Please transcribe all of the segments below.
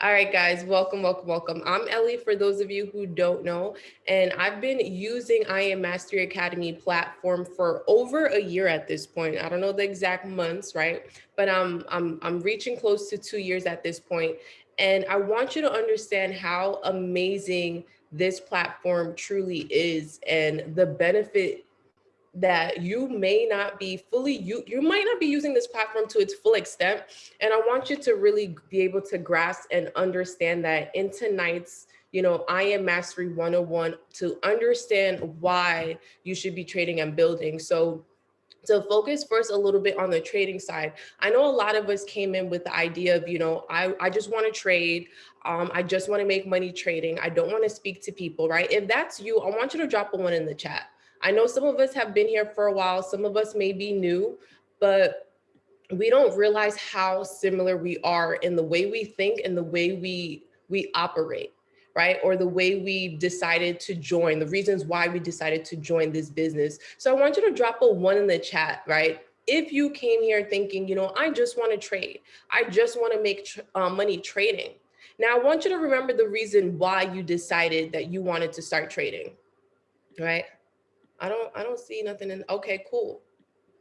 All right, guys, welcome, welcome, welcome. I'm Ellie, for those of you who don't know, and I've been using I Am Mastery Academy platform for over a year at this point. I don't know the exact months, right? But I'm, I'm, I'm reaching close to two years at this point. And I want you to understand how amazing this platform truly is and the benefit that you may not be fully, you, you might not be using this platform to its full extent. And I want you to really be able to grasp and understand that in tonight's you know, I am mastery 101 to understand why you should be trading and building. So to focus first a little bit on the trading side. I know a lot of us came in with the idea of, you know, I, I just want to trade. Um, I just want to make money trading. I don't want to speak to people, right? If that's you, I want you to drop a one in the chat. I know some of us have been here for a while, some of us may be new, but we don't realize how similar we are in the way we think and the way we, we operate, right? Or the way we decided to join, the reasons why we decided to join this business. So I want you to drop a one in the chat, right? If you came here thinking, you know, I just want to trade, I just want to make uh, money trading. Now I want you to remember the reason why you decided that you wanted to start trading, right? I don't, I don't see nothing in, okay, cool.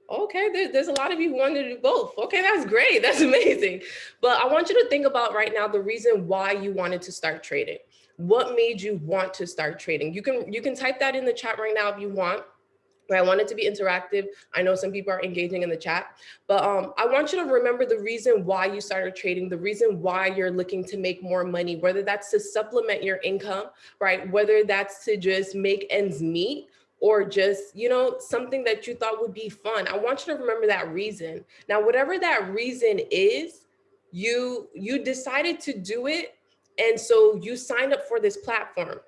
Okay, there, there's a lot of you who want to do both. Okay, that's great, that's amazing. But I want you to think about right now the reason why you wanted to start trading. What made you want to start trading? You can, you can type that in the chat right now if you want. But I want it to be interactive. I know some people are engaging in the chat, but um, I want you to remember the reason why you started trading, the reason why you're looking to make more money, whether that's to supplement your income, right? Whether that's to just make ends meet, or just, you know, something that you thought would be fun. I want you to remember that reason. Now, whatever that reason is, you, you decided to do it. And so you signed up for this platform.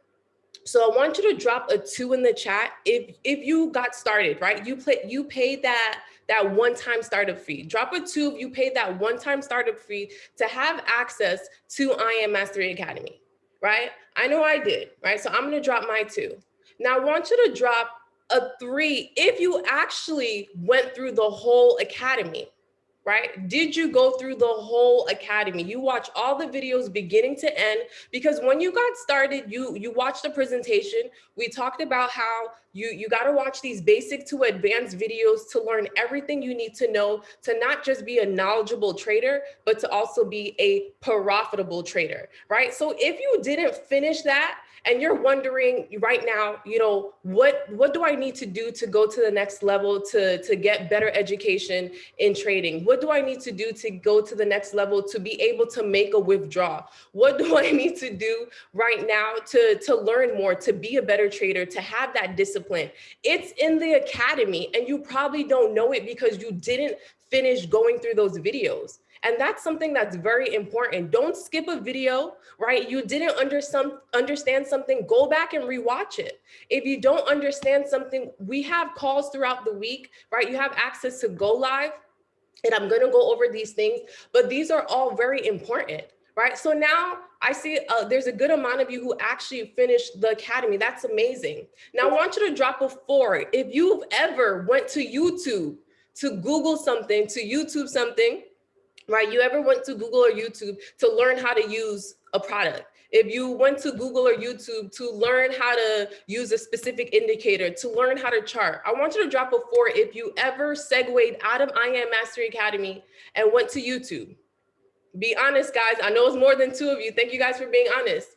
So I want you to drop a two in the chat if if you got started, right? You play you paid that that one-time startup fee. Drop a two if you paid that one-time startup fee to have access to I Am Mastery Academy, right? I know I did, right? So I'm gonna drop my two. Now I want you to drop a three if you actually went through the whole academy, right? Did you go through the whole academy? You watch all the videos beginning to end because when you got started, you you watched the presentation. We talked about how you, you got to watch these basic to advanced videos to learn everything you need to know to not just be a knowledgeable trader, but to also be a profitable trader, right? So if you didn't finish that, and you're wondering right now, you know, what what do I need to do to go to the next level to, to get better education in trading? What do I need to do to go to the next level to be able to make a withdrawal? What do I need to do right now to, to learn more, to be a better trader, to have that discipline? It's in the academy and you probably don't know it because you didn't finish going through those videos. And that's something that's very important. Don't skip a video, right? You didn't under some, understand something, go back and rewatch it. If you don't understand something, we have calls throughout the week, right? You have access to go live and I'm gonna go over these things, but these are all very important, right? So now I see uh, there's a good amount of you who actually finished the academy. That's amazing. Now I want you to drop a four. If you've ever went to YouTube to Google something, to YouTube something, right? You ever went to Google or YouTube to learn how to use a product? If you went to Google or YouTube to learn how to use a specific indicator, to learn how to chart, I want you to drop a four if you ever segued out of I Am Mastery Academy and went to YouTube. Be honest, guys. I know it's more than two of you. Thank you guys for being honest.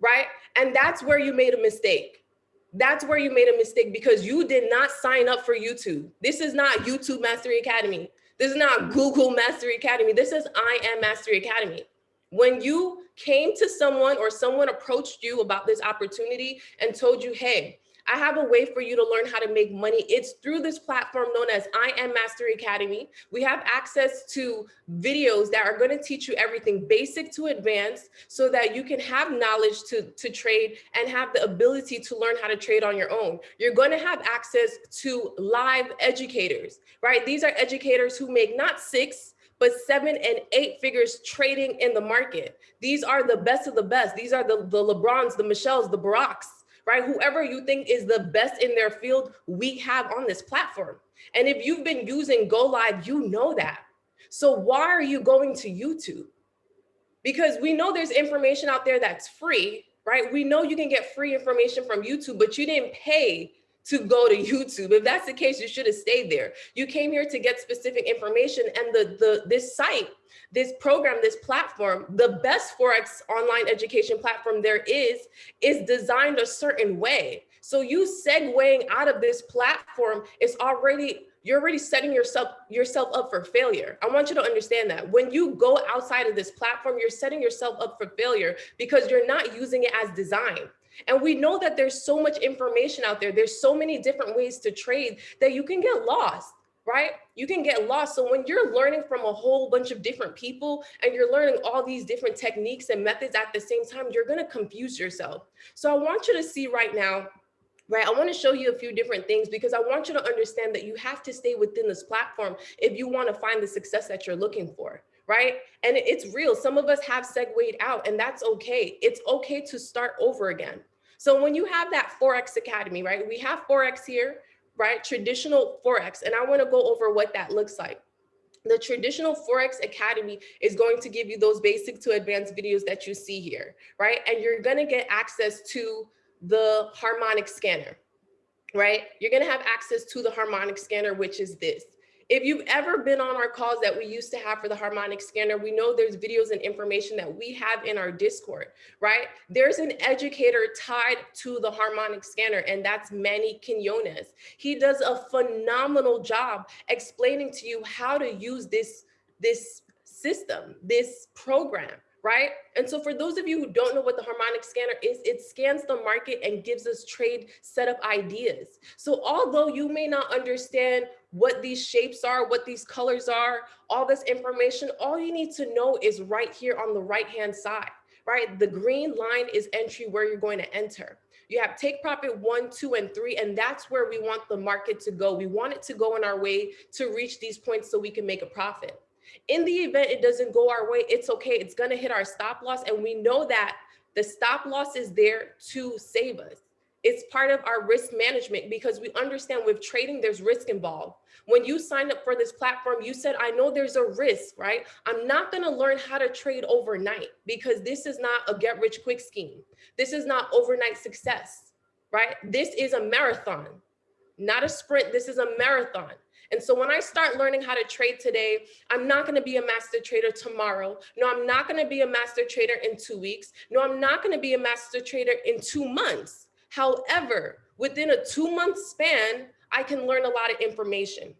Right? And that's where you made a mistake. That's where you made a mistake because you did not sign up for YouTube. This is not YouTube Mastery Academy. This is not hmm. Google Mastery Academy. This is I Am Mastery Academy. When you came to someone or someone approached you about this opportunity and told you, hey, I have a way for you to learn how to make money. It's through this platform known as I Am Mastery Academy. We have access to videos that are going to teach you everything basic to advanced so that you can have knowledge to, to trade and have the ability to learn how to trade on your own. You're going to have access to live educators, right? These are educators who make not six, but seven and eight figures trading in the market. These are the best of the best. These are the, the LeBrons, the Michelles, the Baracks, right? Whoever you think is the best in their field, we have on this platform. And if you've been using Go Live, you know that. So why are you going to YouTube? because we know there's information out there that's free, right? We know you can get free information from YouTube, but you didn't pay to go to YouTube. If that's the case, you should have stayed there. You came here to get specific information and the, the this site, this program, this platform, the best Forex online education platform there is, is designed a certain way. So you segueing out of this platform is already you're already setting yourself yourself up for failure. I want you to understand that when you go outside of this platform, you're setting yourself up for failure because you're not using it as designed. And we know that there's so much information out there. There's so many different ways to trade that you can get lost right? You can get lost. So when you're learning from a whole bunch of different people and you're learning all these different techniques and methods at the same time, you're going to confuse yourself. So I want you to see right now right? I want to show you a few different things because I want you to understand that you have to stay within this platform if you want to find the success that you're looking for, right? And it's real. Some of us have segued out and that's okay. It's okay to start over again. So when you have that Forex Academy, right? We have Forex here, right? Traditional Forex. And I want to go over what that looks like. The traditional Forex Academy is going to give you those basic to advanced videos that you see here, right? And you're to get access to the harmonic scanner, right? You're gonna have access to the harmonic scanner, which is this. If you've ever been on our calls that we used to have for the harmonic scanner, we know there's videos and information that we have in our Discord, right? There's an educator tied to the harmonic scanner, and that's Manny Quinones. He does a phenomenal job explaining to you how to use this, this system, this program, right? And so for those of you who don't know what the harmonic scanner is, it scans the market and gives us trade setup ideas. So although you may not understand what these shapes are, what these colors are, all this information, all you need to know is right here on the right-hand side, right? The green line is entry where you're going to enter. You have take profit one, two, and three, and that's where we want the market to go. We want it to go in our way to reach these points so we can make a profit. In the event it doesn't go our way, it's okay. It's going to hit our stop loss. And we know that the stop loss is there to save us. It's part of our risk management because we understand with trading, there's risk involved. When you signed up for this platform, you said, I know there's a risk, right? I'm not going to learn how to trade overnight because this is not a get rich quick scheme. This is not overnight success, right? This is a marathon, not a sprint. This is a marathon. And so when I start learning how to trade today, I'm not going to be a master trader tomorrow. No, I'm not going to be a master trader in two weeks. No, I'm not going to be a master trader in two months. However, within a two month span, I can learn a lot of information.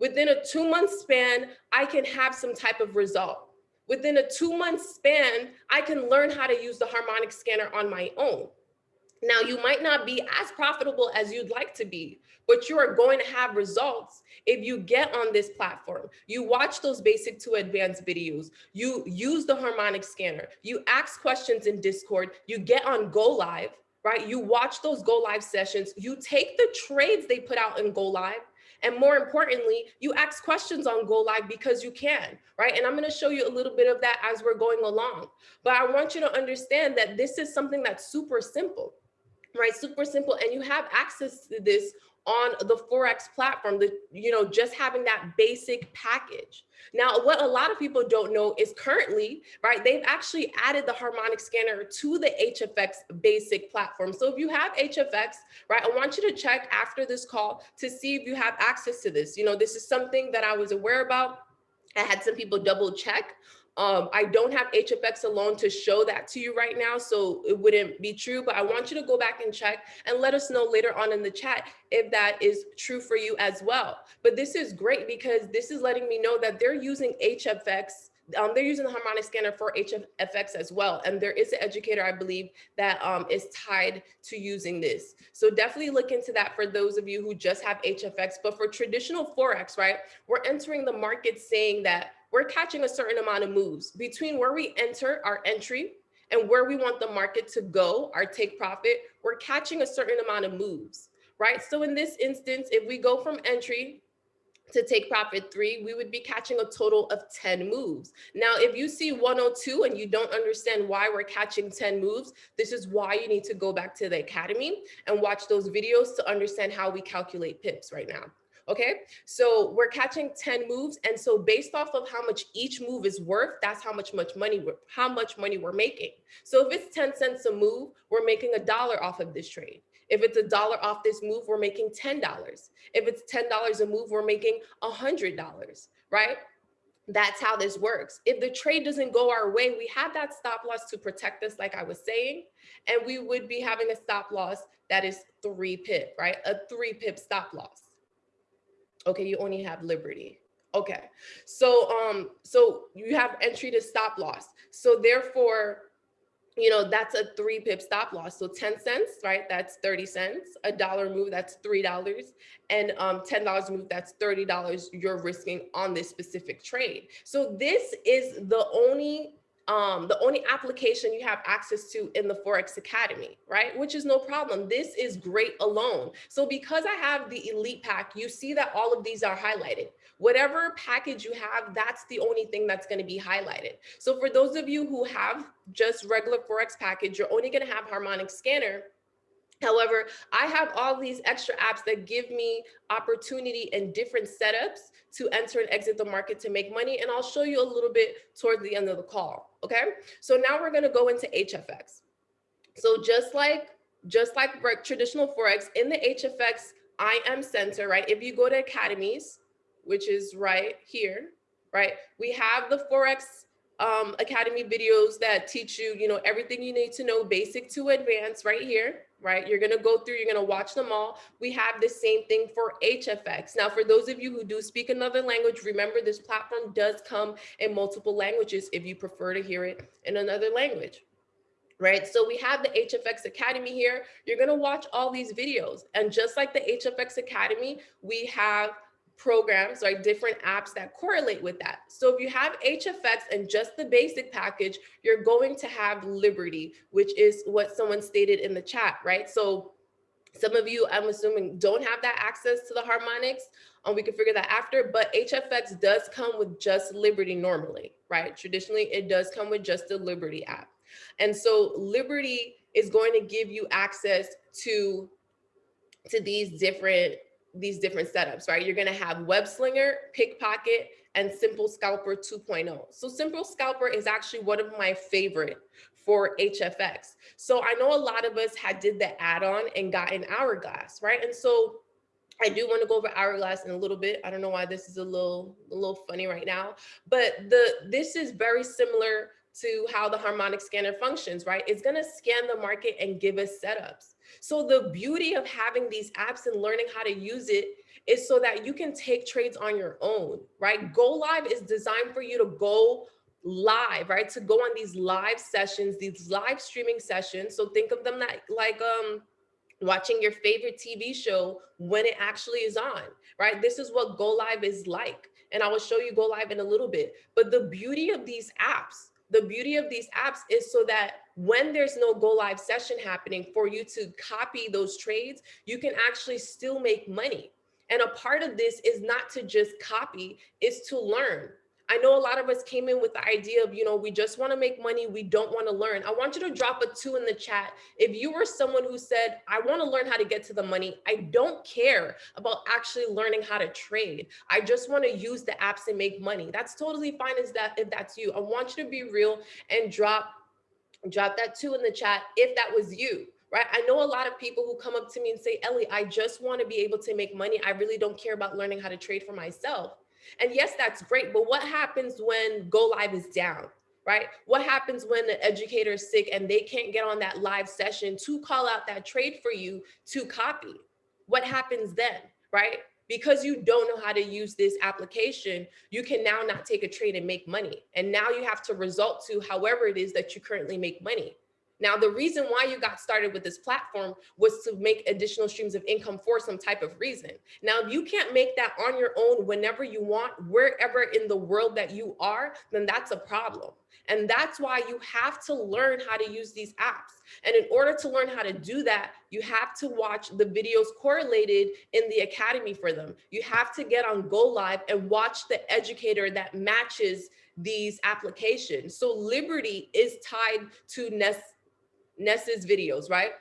Within a two month span, I can have some type of result. Within a two month span, I can learn how to use the harmonic scanner on my own. Now, you might not be as profitable as you'd like to be, but you are going to have results if you get on this platform. You watch those basic to advanced videos, you use the harmonic scanner, you ask questions in Discord, you get on Go Live, right? You watch those Go Live sessions, you take the trades they put out in Go Live, and more importantly, you ask questions on Go Live because you can, right? And I'm gonna show you a little bit of that as we're going along. But I want you to understand that this is something that's super simple right? Super simple. And you have access to this on the Forex platform, the, you know, just having that basic package. Now, what a lot of people don't know is currently, right, they've actually added the harmonic scanner to the HFX basic platform. So if you have HFX, right, I want you to check after this call to see if you have access to this. You know, this is something that I was aware about. I had some people double check um, I don't have HFX alone to show that to you right now, so it wouldn't be true, but I want you to go back and check and let us know later on in the chat if that is true for you as well. But this is great because this is letting me know that they're using HFX um, they're using the harmonic scanner for HFX as well. And there is an educator, I believe, that um, is tied to using this. So definitely look into that for those of you who just have HFX. But for traditional Forex, right, we're entering the market saying that we're catching a certain amount of moves between where we enter our entry and where we want the market to go, our take profit, we're catching a certain amount of moves, right? So in this instance, if we go from entry to take profit three, we would be catching a total of 10 moves. Now, if you see 102 and you don't understand why we're catching 10 moves, this is why you need to go back to the academy and watch those videos to understand how we calculate pips right now. Okay, so we're catching 10 moves. And so based off of how much each move is worth, that's how much much money we're how much money we're making. So if it's 10 cents a move, we're making a dollar off of this trade. If it's a dollar off this move, we're making $10. If it's $10 a move, we're making $100, right? That's how this works. If the trade doesn't go our way, we have that stop loss to protect us, like I was saying, and we would be having a stop loss that is three pip, right? A three pip stop loss. Okay, you only have Liberty. Okay, so um, so you have entry to stop loss. So therefore, you know, that's a three pip stop loss. So 10 cents, right? That's 30 cents. A dollar move, that's $3. And um, $10 move, that's $30 you're risking on this specific trade. So this is the only um, the only application you have access to in the Forex Academy, right? Which is no problem. This is great alone. So because I have the elite pack, you see that all of these are highlighted. Whatever package you have, that's the only thing that's going to be highlighted. So for those of you who have just regular Forex package, you're only going to have harmonic scanner However, I have all these extra apps that give me opportunity and different setups to enter and exit the market to make money. And I'll show you a little bit towards the end of the call. Okay. So now we're going to go into HFX. So just like just like traditional Forex in the HFX IM center, right? If you go to academies, which is right here, right? We have the Forex um, Academy videos that teach you, you know, everything you need to know basic to advanced right here, right? You're gonna go through, you're gonna watch them all. We have the same thing for HFX. Now, for those of you who do speak another language, remember this platform does come in multiple languages if you prefer to hear it in another language right? So we have the HFX Academy here. You're gonna watch all these videos. And just like the HFX Academy, we have programs, right? Different apps that correlate with that. So if you have HFX and just the basic package, you're going to have Liberty, which is what someone stated in the chat, right? So some of you, I'm assuming, don't have that access to the harmonics. Um, we can figure that after, but HFX does come with just Liberty normally, right? Traditionally, it does come with just the Liberty app. And so Liberty is going to give you access to, to these different these different setups, right? You're gonna have web slinger, pickpocket, and simple scalper 2.0. So simple scalper is actually one of my favorite for HFX. So I know a lot of us had did the add-on and got an hourglass, right? And so I do want to go over hourglass in a little bit. I don't know why this is a little a little funny right now, but the this is very similar to how the harmonic scanner functions, right? It's going to scan the market and give us setups. So the beauty of having these apps and learning how to use it is so that you can take trades on your own, right? Go live is designed for you to go live, right? To go on these live sessions, these live streaming sessions. So think of them that like um watching your favorite TV show when it actually is on, right? This is what Go Live is like. And I will show you Go Live in a little bit. But the beauty of these apps the beauty of these apps is so that when there's no go live session happening for you to copy those trades, you can actually still make money. And a part of this is not to just copy, is to learn. I know a lot of us came in with the idea of, you know, we just want to make money. We don't want to learn. I want you to drop a two in the chat. If you were someone who said, I want to learn how to get to the money. I don't care about actually learning how to trade. I just want to use the apps and make money. That's totally fine as that if that's you. I want you to be real and drop drop that two in the chat if that was you right? I know a lot of people who come up to me and say, Ellie, I just want to be able to make money. I really don't care about learning how to trade for myself. And yes, that's great. But what happens when go live is down? Right? What happens when the educator is sick and they can't get on that live session to call out that trade for you to copy? What happens then? Right? Because you don't know how to use this application, you can now not take a trade and make money. And now you have to result to however it is that you currently make money. Now, the reason why you got started with this platform was to make additional streams of income for some type of reason. Now, if you can't make that on your own whenever you want, wherever in the world that you are, then that's a problem. And that's why you have to learn how to use these apps. And in order to learn how to do that, you have to watch the videos correlated in the academy for them. You have to get on Go Live and watch the educator that matches these applications. So Liberty is tied to Nest Ness's videos, right?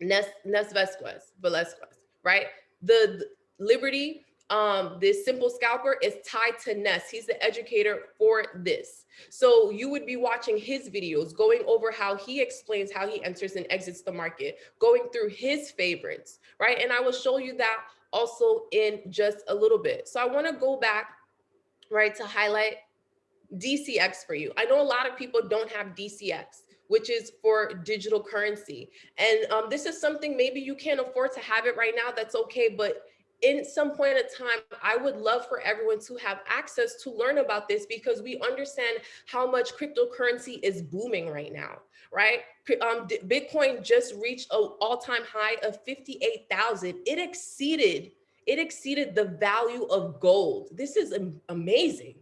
Ness, Ness Vesquez, Velasquez, right? The, the Liberty um, this simple scalper is tied to Ness. He's the educator for this. So you would be watching his videos, going over how he explains how he enters and exits the market, going through his favorites, right? And I will show you that also in just a little bit. So I wanna go back, right, to highlight DCX for you. I know a lot of people don't have DCX which is for digital currency. And um, this is something maybe you can't afford to have it right now. That's okay. But in some point of time, I would love for everyone to have access to learn about this because we understand how much cryptocurrency is booming right now, right? Um, Bitcoin just reached an all-time high of 58,000. It exceeded, it exceeded the value of gold. This is amazing,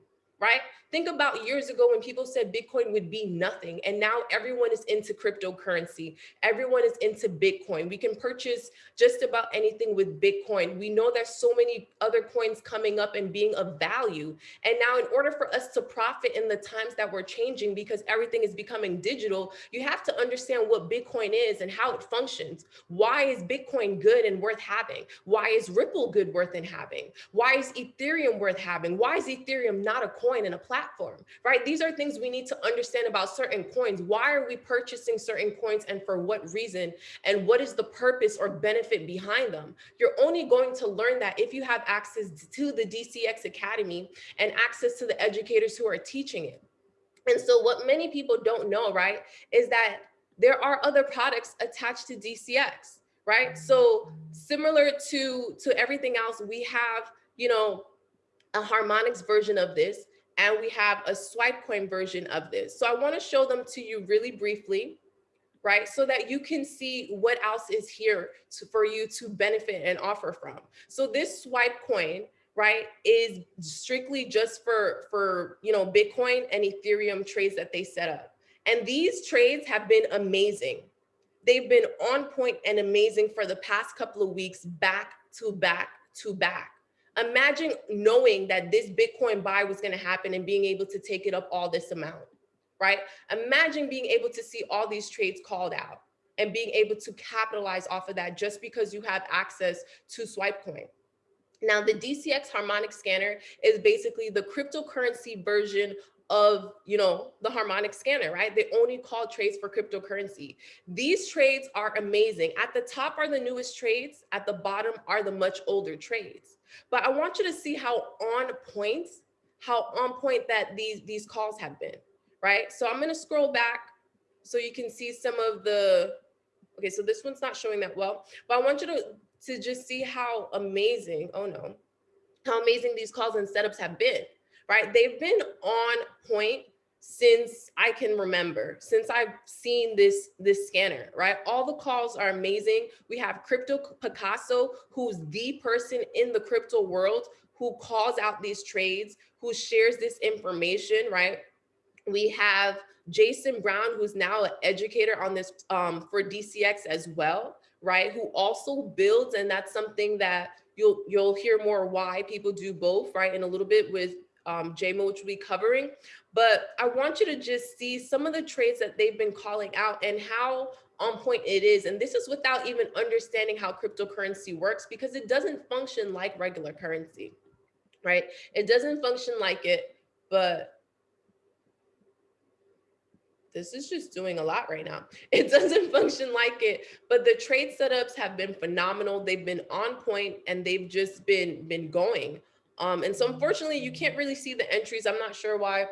right? Think about years ago when people said Bitcoin would be nothing. And now everyone is into cryptocurrency. Everyone is into Bitcoin. We can purchase just about anything with Bitcoin. We know there's so many other coins coming up and being of value. And now in order for us to profit in the times that we're changing because everything is becoming digital, you have to understand what Bitcoin is and how it functions. Why is Bitcoin good and worth having? Why is Ripple good worth in having? Why is Ethereum worth having? Why is Ethereum not a coin and a platform? platform, right? These are things we need to understand about certain coins. Why are we purchasing certain coins and for what reason? And what is the purpose or benefit behind them? You're only going to learn that if you have access to the DCX Academy and access to the educators who are teaching it. And so what many people don't know, right, is that there are other products attached to DCX, right? So similar to, to everything else, we have, you know, a harmonics version of this and we have a swipe coin version of this. So I wanna show them to you really briefly, right? So that you can see what else is here to, for you to benefit and offer from. So this swipe coin, right, is strictly just for, for you know, Bitcoin and Ethereum trades that they set up. And these trades have been amazing. They've been on point and amazing for the past couple of weeks, back to back to back. Imagine knowing that this Bitcoin buy was going to happen and being able to take it up all this amount, right? Imagine being able to see all these trades called out and being able to capitalize off of that just because you have access to Swipecoin. Now, the DCX harmonic scanner is basically the cryptocurrency version of you know the harmonic scanner right they only call trades for cryptocurrency these trades are amazing at the top are the newest trades at the bottom are the much older trades but I want you to see how on point, how on point that these, these calls have been, right? So I'm gonna scroll back so you can see some of the, okay, so this one's not showing that well, but I want you to, to just see how amazing, oh no, how amazing these calls and setups have been, right? They've been on point since I can remember, since I've seen this, this scanner, right? All the calls are amazing. We have Crypto Picasso, who's the person in the crypto world who calls out these trades, who shares this information, right? We have Jason Brown, who's now an educator on this um, for DCX as well, right? Who also builds, and that's something that you'll you'll hear more why people do both, right? In a little bit with um, JMO, which we'll be covering. But I want you to just see some of the traits that they've been calling out and how on point it is. And this is without even understanding how cryptocurrency works because it doesn't function like regular currency, right? It doesn't function like it, but this is just doing a lot right now. It doesn't function like it, but the trade setups have been phenomenal. They've been on point and they've just been been going. Um, and so unfortunately, you can't really see the entries. I'm not sure why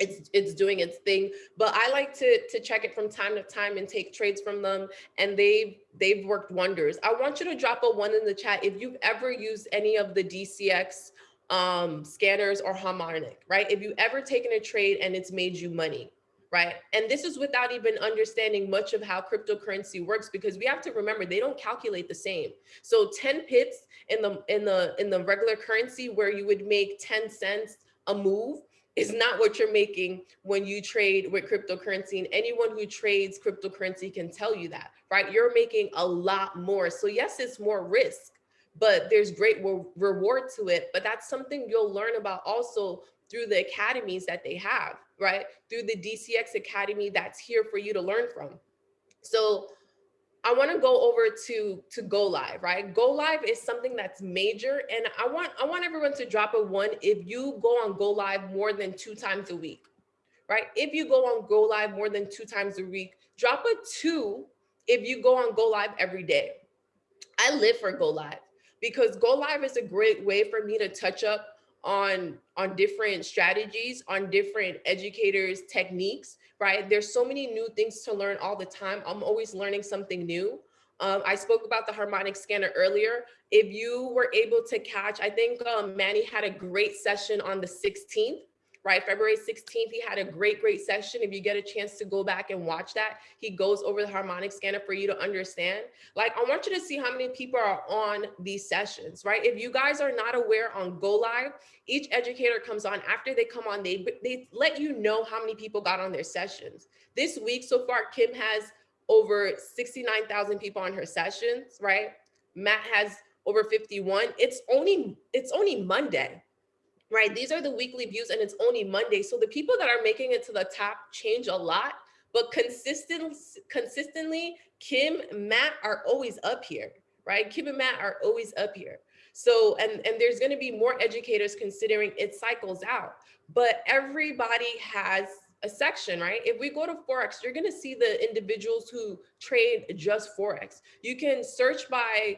it's it's doing its thing but i like to to check it from time to time and take trades from them and they've they've worked wonders. I want you to drop a one in the chat if you've ever used any of the dcx um scanners or harmonic right? If you've ever taken a trade and it's made you money right? And this is without even understanding much of how cryptocurrency works because we have to remember they don't calculate the same. So 10 pips in the in the in the regular currency where you would make 10 cents a move is not what you're making when you trade with cryptocurrency. And anyone who trades cryptocurrency can tell you that, right? You're making a lot more. So yes, it's more risk, but there's great reward to it. But that's something you'll learn about also through the academies that they have, right? Through the DCX Academy that's here for you to learn from. So I want to go over to to go live, right? Go live is something that's major, and I want I want everyone to drop a one if you go on go live more than two times a week, right? If you go on go live more than two times a week, drop a two if you go on go live every day. I live for go live because go live is a great way for me to touch up on on different strategies on different educators techniques right? There's so many new things to learn all the time. I'm always learning something new. Um, i spoke about the harmonic scanner earlier. If you were able to catch i think um, manny had a great session on the 16th right? February 16th, he had a great, great session. If you get a chance to go back and watch that, he goes over the harmonic scanner for you to understand. Like, I want you to see how many people are on these sessions, right? If you guys are not aware on Go Live, each educator comes on after they come on, they, they let you know how many people got on their sessions. This week so far, Kim has over 69,000 people on her sessions, right? Matt has over 51. It's only, it's only Monday right? These are the weekly views and it's only Monday. So the people that are making it to the top change a lot, but consistent, consistently, Kim, Matt are always up here, right? Kim and Matt are always up here. So, and, and there's gonna be more educators considering it cycles out, but everybody has a section, right? If we go to Forex, you're gonna see the individuals who trade just Forex. You can search by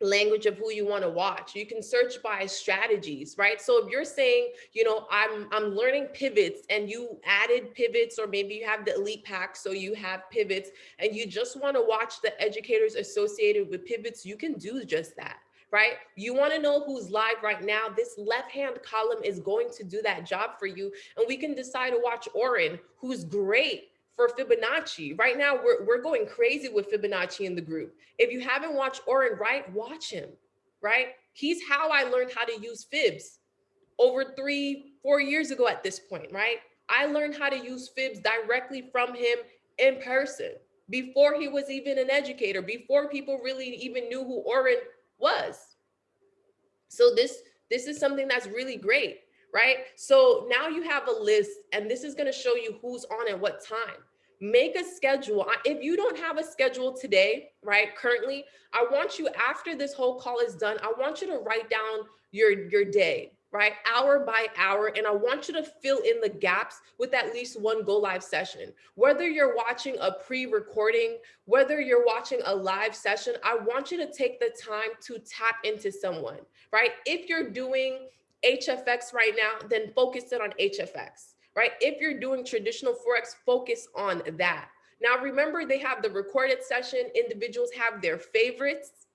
language of who you want to watch. You can search by strategies, right? So if you're saying, you know, I'm I'm learning pivots and you added pivots or maybe you have the elite pack so you have pivots and you just want to watch the educators associated with pivots, you can do just that. Right? You want to know who's live right now. This left hand column is going to do that job for you. And we can decide to watch Oren, who's great for Fibonacci. Right now, we're, we're going crazy with Fibonacci in the group. If you haven't watched Oren Wright, watch him, right? He's how I learned how to use fibs over three, four years ago at this point, right? I learned how to use fibs directly from him in person before he was even an educator, before people really even knew who Oren was. So this, this is something that's really great right? So now you have a list and this is gonna show you who's on at what time. Make a schedule. If you don't have a schedule today, right, currently, I want you, after this whole call is done, I want you to write down your, your day, right? Hour by hour. And I want you to fill in the gaps with at least one go live session. Whether you're watching a pre-recording, whether you're watching a live session, I want you to take the time to tap into someone, right? If you're doing HFX right now, then focus it on HFX, right? If you're doing traditional Forex, focus on that. Now, remember, they have the recorded session. Individuals have their favorites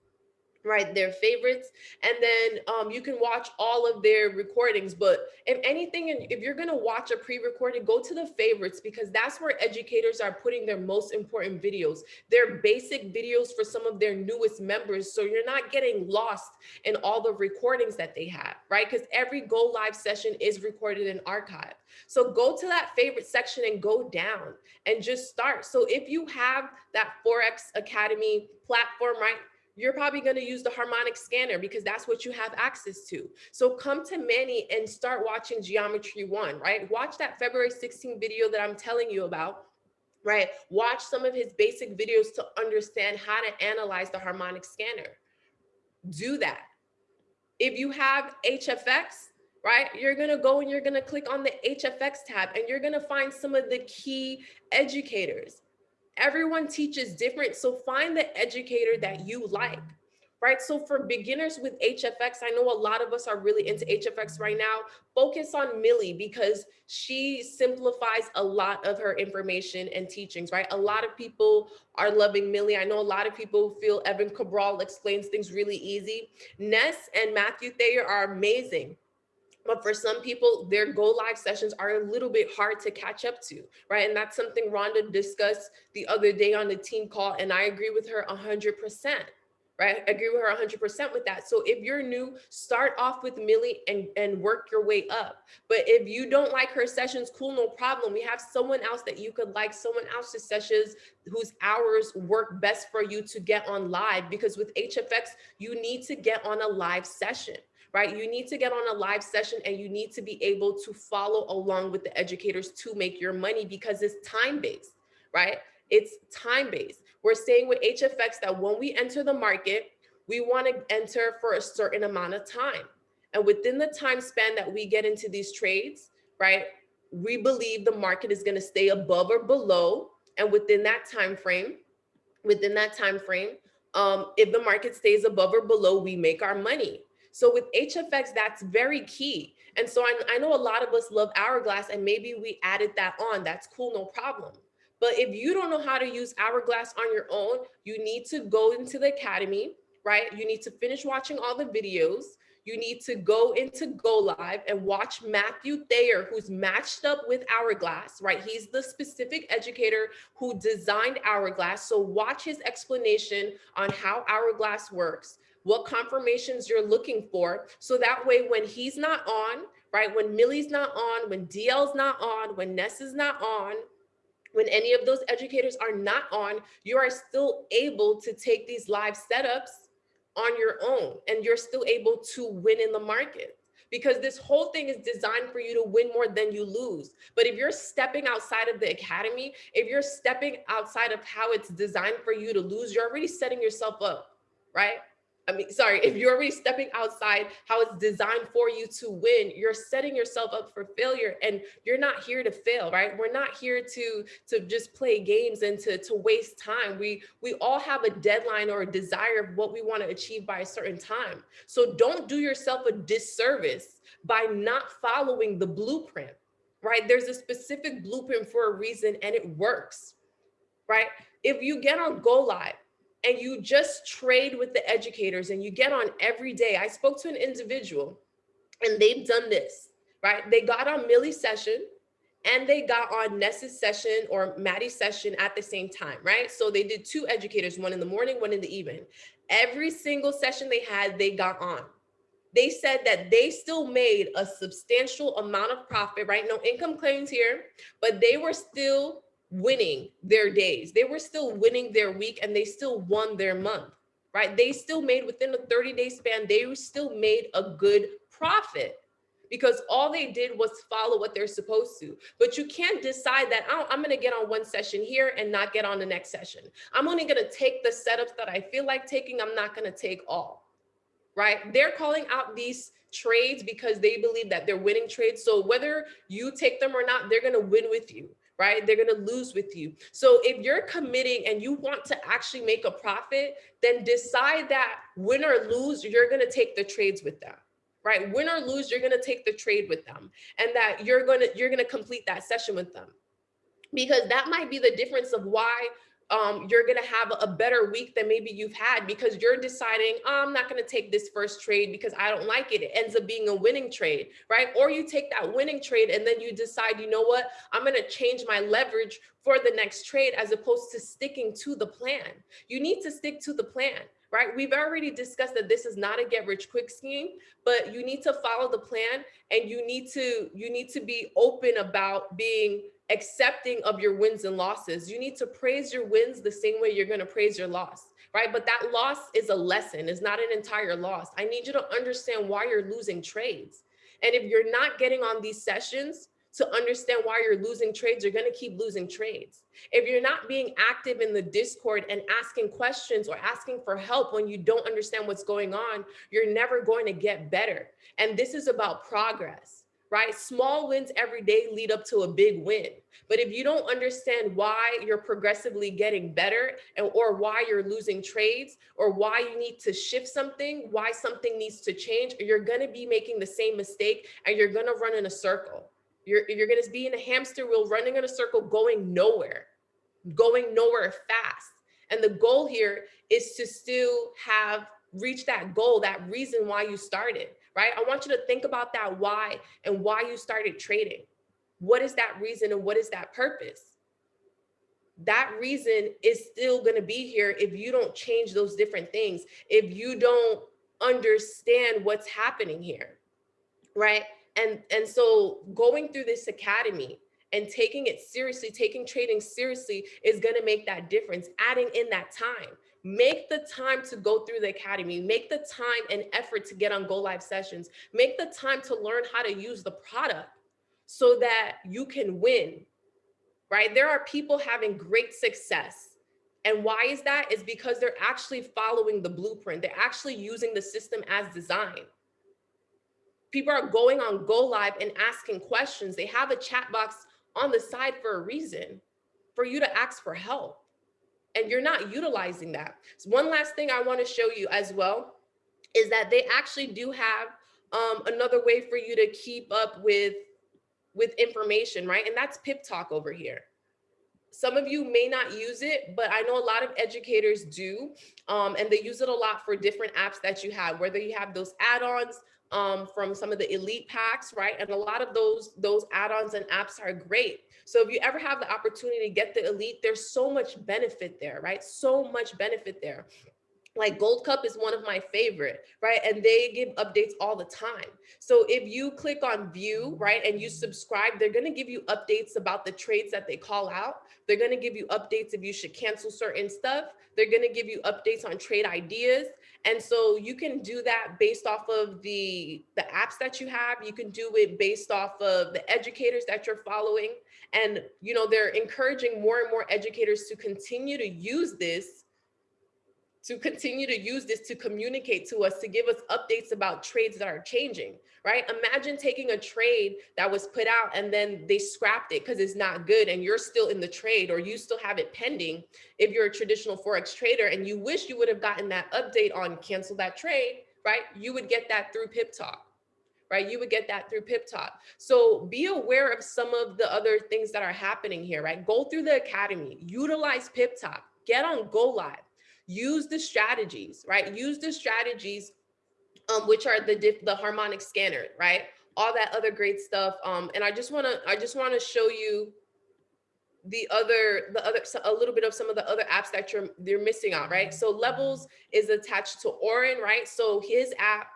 right their favorites and then um, you can watch all of their recordings but if anything if you're going to watch a pre-recorded go to the favorites because that's where educators are putting their most important videos. Their basic videos for some of their newest members so you're not getting lost in all the recordings that they have right? Because every go live session is recorded and archived. So go to that favorite section and go down and just start. So if you have that forex academy platform right you're probably going to use the harmonic scanner because that's what you have access to. So come to Manny and start watching Geometry One, right? Watch that February 16 video that I'm telling you about right? Watch some of his basic videos to understand how to analyze the harmonic scanner. Do that. If you have HFX, right, you're gonna go and you're gonna click on the HFX tab and you're gonna find some of the key educators everyone teaches different. So find the educator that you like, right? So for beginners with HFX, I know a lot of us are really into HFX right now. Focus on Millie because she simplifies a lot of her information and teachings, right? A lot of people are loving Millie. I know a lot of people feel Evan Cabral explains things really easy. Ness and Matthew Thayer are amazing. But for some people, their go live sessions are a little bit hard to catch up to, right? And that's something Rhonda discussed the other day on the team call. And I agree with her 100%, right? I agree with her 100% with that. So if you're new, start off with Millie and, and work your way up. But if you don't like her sessions, cool, no problem. We have someone else that you could like, someone else's sessions whose hours work best for you to get on live. Because with HFX, you need to get on a live session right? You need to get on a live session and you need to be able to follow along with the educators to make your money because it's time-based, right? It's time-based. We're saying with HFX that when we enter the market, we want to enter for a certain amount of time. And within the time span that we get into these trades, right, we believe the market is going to stay above or below. And within that time frame, within that time frame, um, if the market stays above or below, we make our money. So with HFX, that's very key. And so I, I know a lot of us love Hourglass and maybe we added that on. That's cool, no problem. But if you don't know how to use Hourglass on your own, you need to go into the academy, right? You need to finish watching all the videos you need to go into Go Live and watch Matthew Thayer, who's matched up with Hourglass, right? He's the specific educator who designed Hourglass. So watch his explanation on how Hourglass works, what confirmations you're looking for. So that way, when he's not on, right? When Millie's not on, when DL's not on, when Ness is not on, when any of those educators are not on, you are still able to take these live setups on your own and you're still able to win in the market because this whole thing is designed for you to win more than you lose. But if you're stepping outside of the academy, if you're stepping outside of how it's designed for you to lose, you're already setting yourself up, right? I mean, sorry, if you're already stepping outside how it's designed for you to win, you're setting yourself up for failure and you're not here to fail, right? We're not here to, to just play games and to, to waste time. We, we all have a deadline or a desire of what we want to achieve by a certain time. So don't do yourself a disservice by not following the blueprint, right? There's a specific blueprint for a reason and it works, right? If you get on Go Live, and you just trade with the educators and you get on every day. I spoke to an individual and they've done this, right? They got on Millie's session and they got on Ness's session or Maddie's session at the same time, right? So they did two educators, one in the morning, one in the evening. Every single session they had, they got on. They said that they still made a substantial amount of profit, right? No income claims here, but they were still winning their days. They were still winning their week and they still won their month, right? They still made within a 30 day span, they still made a good profit because all they did was follow what they're supposed to. But you can't decide that oh, I'm going to get on one session here and not get on the next session. I'm only going to take the setups that I feel like taking. I'm not going to take all, right? They're calling out these trades because they believe that they're winning trades. So whether you take them or not, they're going to win with you right? They're going to lose with you. So if you're committing and you want to actually make a profit, then decide that win or lose, you're going to take the trades with them right win or lose you're going to take the trade with them and that you're going to you're going to complete that session with them because that might be the difference of why um, you're going to have a better week than maybe you've had because you're deciding, oh, I'm not going to take this first trade because I don't like it. It ends up being a winning trade, right? Or you take that winning trade and then you decide, you know what, I'm going to change my leverage for the next trade as opposed to sticking to the plan. You need to stick to the plan right? We've already discussed that this is not a get rich quick scheme, but you need to follow the plan and you need to you need to be open about being accepting of your wins and losses. You need to praise your wins the same way you're going to praise your loss, right? But that loss is a lesson, it's not an entire loss. I need you to understand why you're losing trades. And if you're not getting on these sessions to understand why you're losing trades, you're going to keep losing trades. If you're not being active in the Discord and asking questions or asking for help when you don't understand what's going on, you're never going to get better. And this is about progress right? Small wins every day lead up to a big win. But if you don't understand why you're progressively getting better or why you're losing trades or why you need to shift something, why something needs to change, you're going to be making the same mistake and you're going to run in a circle. You're, you're going to be in a hamster wheel running in a circle going nowhere, going nowhere fast. And the goal here is to still have reach that goal, that reason why you started right? I want you to think about that why and why you started trading. What is that reason and what is that purpose? That reason is still going to be here if you don't change those different things, if you don't understand what's happening here, right? And, and so going through this academy, and taking it seriously, taking trading seriously is going to make that difference, adding in that time make the time to go through the academy make the time and effort to get on go live sessions make the time to learn how to use the product so that you can win right? There are people having great success. And why is that? Is because they're actually following the blueprint. They're actually using the system as designed. People are going on Go Live and asking questions. They have a chat box on the side for a reason, for you to ask for help. And you're not utilizing that. So one last thing I want to show you as well is that they actually do have um, another way for you to keep up with with information, right? And that's Pip Talk over here. Some of you may not use it, but I know a lot of educators do, um, and they use it a lot for different apps that you have, whether you have those add-ons um, from some of the elite packs, right? And a lot of those, those add-ons and apps are great. So if you ever have the opportunity to get the elite, there's so much benefit there, right? So much benefit there. Like gold cup is one of my favorite right? And they give updates all the time. So if you click on view right and you subscribe they're going to give you updates about the trades that they call out. They're going to give you updates if you should cancel certain stuff. They're going to give you updates on trade ideas. And so you can do that based off of the the apps that you have. You can do it based off of the educators that you're following and you know they're encouraging more and more educators to continue to use this to continue to use this to communicate to us, to give us updates about trades that are changing, right? Imagine taking a trade that was put out and then they scrapped it because it's not good and you're still in the trade or you still have it pending if you're a traditional Forex trader and you wish you would have gotten that update on cancel that trade, right? You would get that through Pip Talk right? You would get that through Pip Talk. So be aware of some of the other things that are happening here, right? Go through the academy, utilize Pip Talk, get on Go Live, use the strategies, right? Use the strategies, um, which are the diff, the harmonic scanner, right? All that other great stuff. Um, and I just want to, I just want to show you the other, the other, a little bit of some of the other apps that you're, you're missing out, right? So Levels is attached to Orin, right? So his app,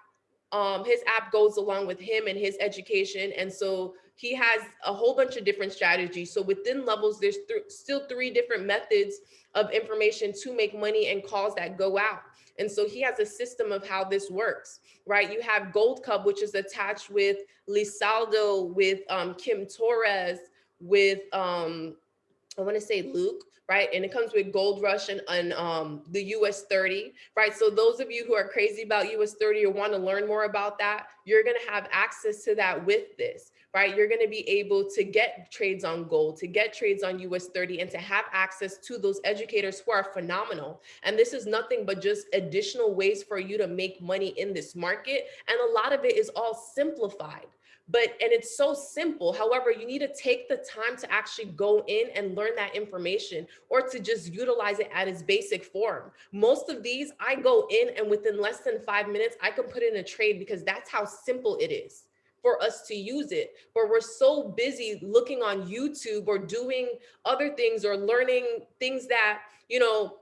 um, his app goes along with him and his education. And so he has a whole bunch of different strategies. So within levels, there's th still three different methods of information to make money and calls that go out. And so he has a system of how this works, right? You have Gold Cup, which is attached with Lisaldo, with um, Kim Torres, with, um, I wanna say Luke, right? And it comes with Gold Rush and, and um, the US 30, right? So those of you who are crazy about US 30 or want to learn more about that, you're going to have access to that with this, right? You're going to be able to get trades on gold, to get trades on US 30 and to have access to those educators who are phenomenal. And this is nothing but just additional ways for you to make money in this market. And a lot of it is all simplified but and it's so simple. However you need to take the time to actually go in and learn that information or to just utilize it at its basic form. Most of these i go in and within less than five minutes i can put in a trade because that's how simple it is for us to use it. But we're so busy looking on youtube or doing other things or learning things that you know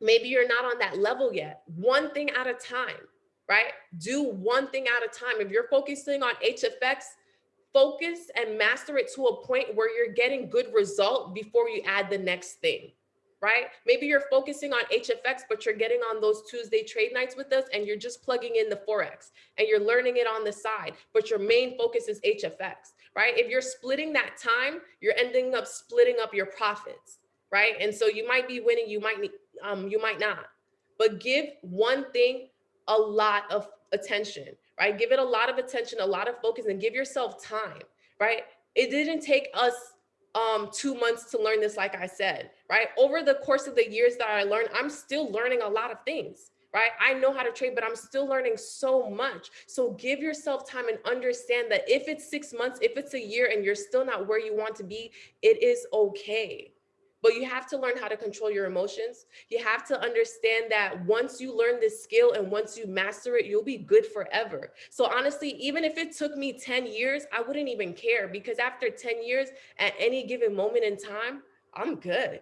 maybe you're not on that level yet. One thing at a time right? Do one thing at a time. If you're focusing on HFX, focus and master it to a point where you're getting good result before you add the next thing, right? Maybe you're focusing on HFX, but you're getting on those Tuesday trade nights with us and you're just plugging in the Forex and you're learning it on the side, but your main focus is HFX, right? If you're splitting that time, you're ending up splitting up your profits, right? And so you might be winning, you might, um, you might not, but give one thing a lot of attention, right? Give it a lot of attention, a lot of focus and give yourself time, right? It didn't take us um, two months to learn this, like I said, right? Over the course of the years that I learned, I'm still learning a lot of things, right? I know how to trade, but I'm still learning so much. So give yourself time and understand that if it's six months, if it's a year and you're still not where you want to be, it is okay but you have to learn how to control your emotions. You have to understand that once you learn this skill and once you master it, you'll be good forever. So honestly, even if it took me 10 years, I wouldn't even care because after 10 years at any given moment in time, I'm good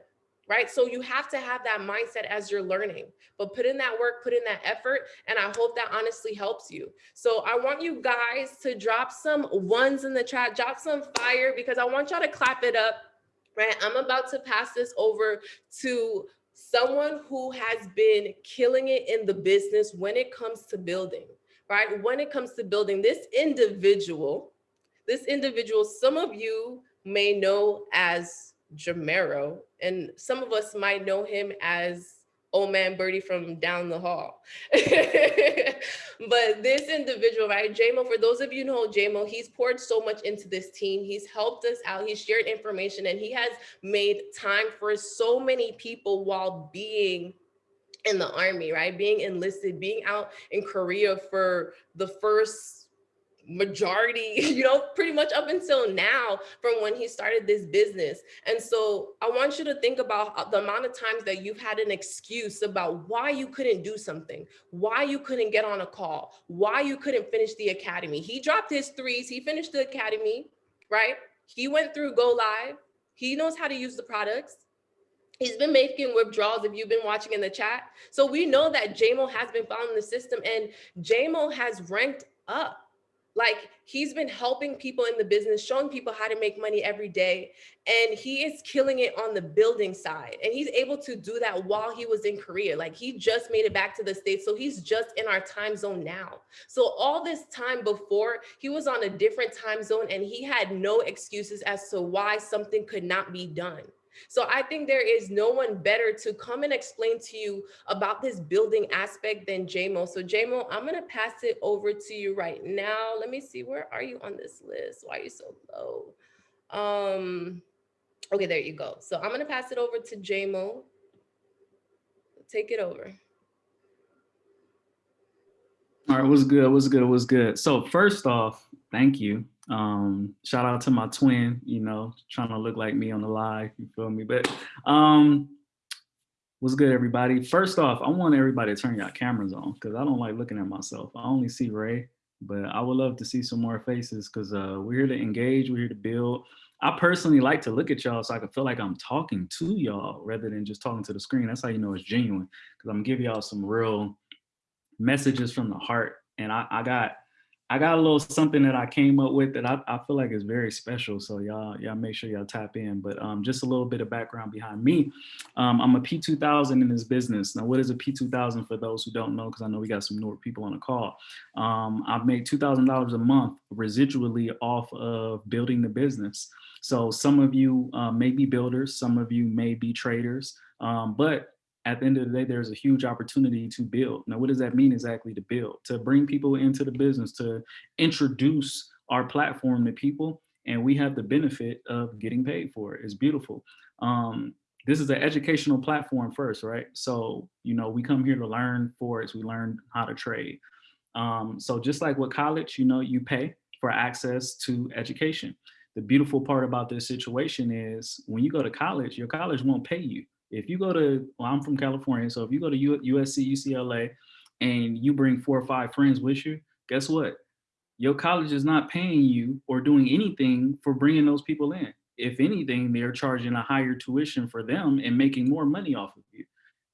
right? So you have to have that mindset as you're learning, but put in that work, put in that effort, and I hope that honestly helps you. So I want you guys to drop some ones in the chat, drop some fire because I want y'all to clap it up right? I'm about to pass this over to someone who has been killing it in the business when it comes to building, right? When it comes to building this individual, this individual, some of you may know as Jamero, and some of us might know him as old man Birdie from down the hall. but this individual, right, JMO, for those of you know JMO, he's poured so much into this team. He's helped us out. He's shared information and he has made time for so many people while being in the army, right? Being enlisted, being out in Korea for the first majority, you know, pretty much up until now from when he started this business. And so I want you to think about uh, the amount of times that you've had an excuse about why you couldn't do something, why you couldn't get on a call, why you couldn't finish the academy. He dropped his threes, he finished the academy, right? He went through go live. He knows how to use the products. He's been making withdrawals if you've been watching in the chat. So we know that JMO has been following the system and JMO has ranked up like he's been helping people in the business, showing people how to make money every day. And he is killing it on the building side. And he's able to do that while he was in Korea. Like he just made it back to the States. So he's just in our time zone now. So all this time before he was on a different time zone and he had no excuses as to why something could not be done. So I think there is no one better to come and explain to you about this building aspect than JMO. So JMO, I'm gonna pass it over to you right now. Let me see, where are you on this list? Why are you so low? Um, okay, there you go. So I'm gonna pass it over to JMO. Take it over. All right, what's good? What's good? What's good? So first off, thank you um, shout out to my twin, you know, trying to look like me on the live, you feel me? But um, what's good, everybody? First off, I want everybody to turn your cameras on because I don't like looking at myself. I only see Ray, but I would love to see some more faces because uh, we're here to engage, we're here to build. I personally like to look at y'all so I can feel like I'm talking to y'all rather than just talking to the screen. That's how you know it's genuine because I'm give y'all some real messages from the heart. And I, I got I got a little something that I came up with that I, I feel like is very special. So y'all, y'all make sure y'all tap in. But um, just a little bit of background behind me. Um, I'm a P2000 in this business. Now, what is a P2000 for those who don't know? Because I know we got some newer people on the call. Um, I've made $2,000 a month residually off of building the business. So some of you uh, may be builders, some of you may be traders, um, but at the end of the day, there's a huge opportunity to build. Now, what does that mean exactly to build? To bring people into the business, to introduce our platform to people, and we have the benefit of getting paid for it. It's beautiful. Um, this is an educational platform first, right? So, you know, we come here to learn for Forex, we learn how to trade. Um, so just like with college, you know, you pay for access to education. The beautiful part about this situation is when you go to college, your college won't pay you if you go to, well, I'm from California, so if you go to USC, UCLA, and you bring four or five friends with you, guess what? Your college is not paying you or doing anything for bringing those people in. If anything, they're charging a higher tuition for them and making more money off of you.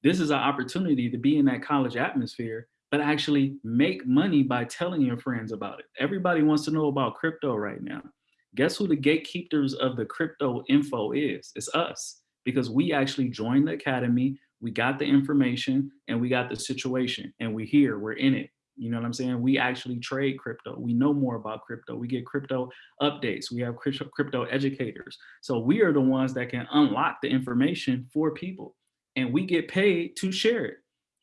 This is an opportunity to be in that college atmosphere, but actually make money by telling your friends about it. Everybody wants to know about crypto right now. Guess who the gatekeepers of the crypto info is? It's us because we actually joined the academy, we got the information and we got the situation and we're here, we're in it. You know what I'm saying? We actually trade crypto. We know more about crypto. We get crypto updates. We have crypto, educators. So we are the ones that can unlock the information for people and we get paid to share it.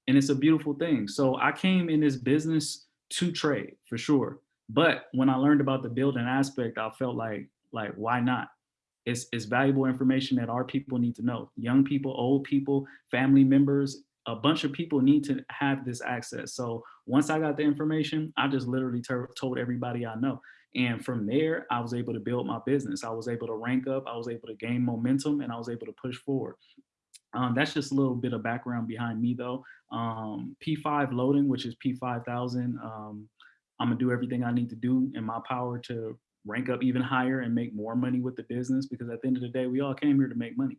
And it's a beautiful thing. So I came in this business to trade for sure. But when I learned about the building aspect, I felt like, like, why not? It's, it's valuable information that our people need to know. Young people, old people, family members, a bunch of people need to have this access. So once I got the information, I just literally told everybody I know. And from there, I was able to build my business. I was able to rank up, I was able to gain momentum, and I was able to push forward. Um, that's just a little bit of background behind me though. Um, P5 loading, which is P5000. Um, I'm gonna do everything I need to do in my power to rank up even higher and make more money with the business because at the end of the day, we all came here to make money.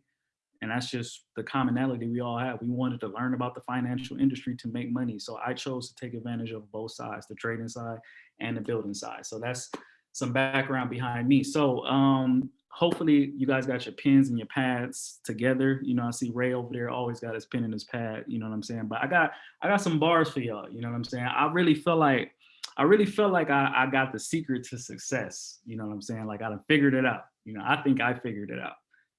And that's just the commonality we all have. We wanted to learn about the financial industry to make money. So I chose to take advantage of both sides, the trading side and the building side. So that's some background behind me. So um, hopefully you guys got your pens and your pads together. You know, I see Ray over there always got his pen and his pad, you know what I'm saying? But I got I got some bars for y'all, you know what I'm saying? I really feel like I really felt like I, I got the secret to success. You know what I'm saying? Like I figured it out. You know, I think I figured it out.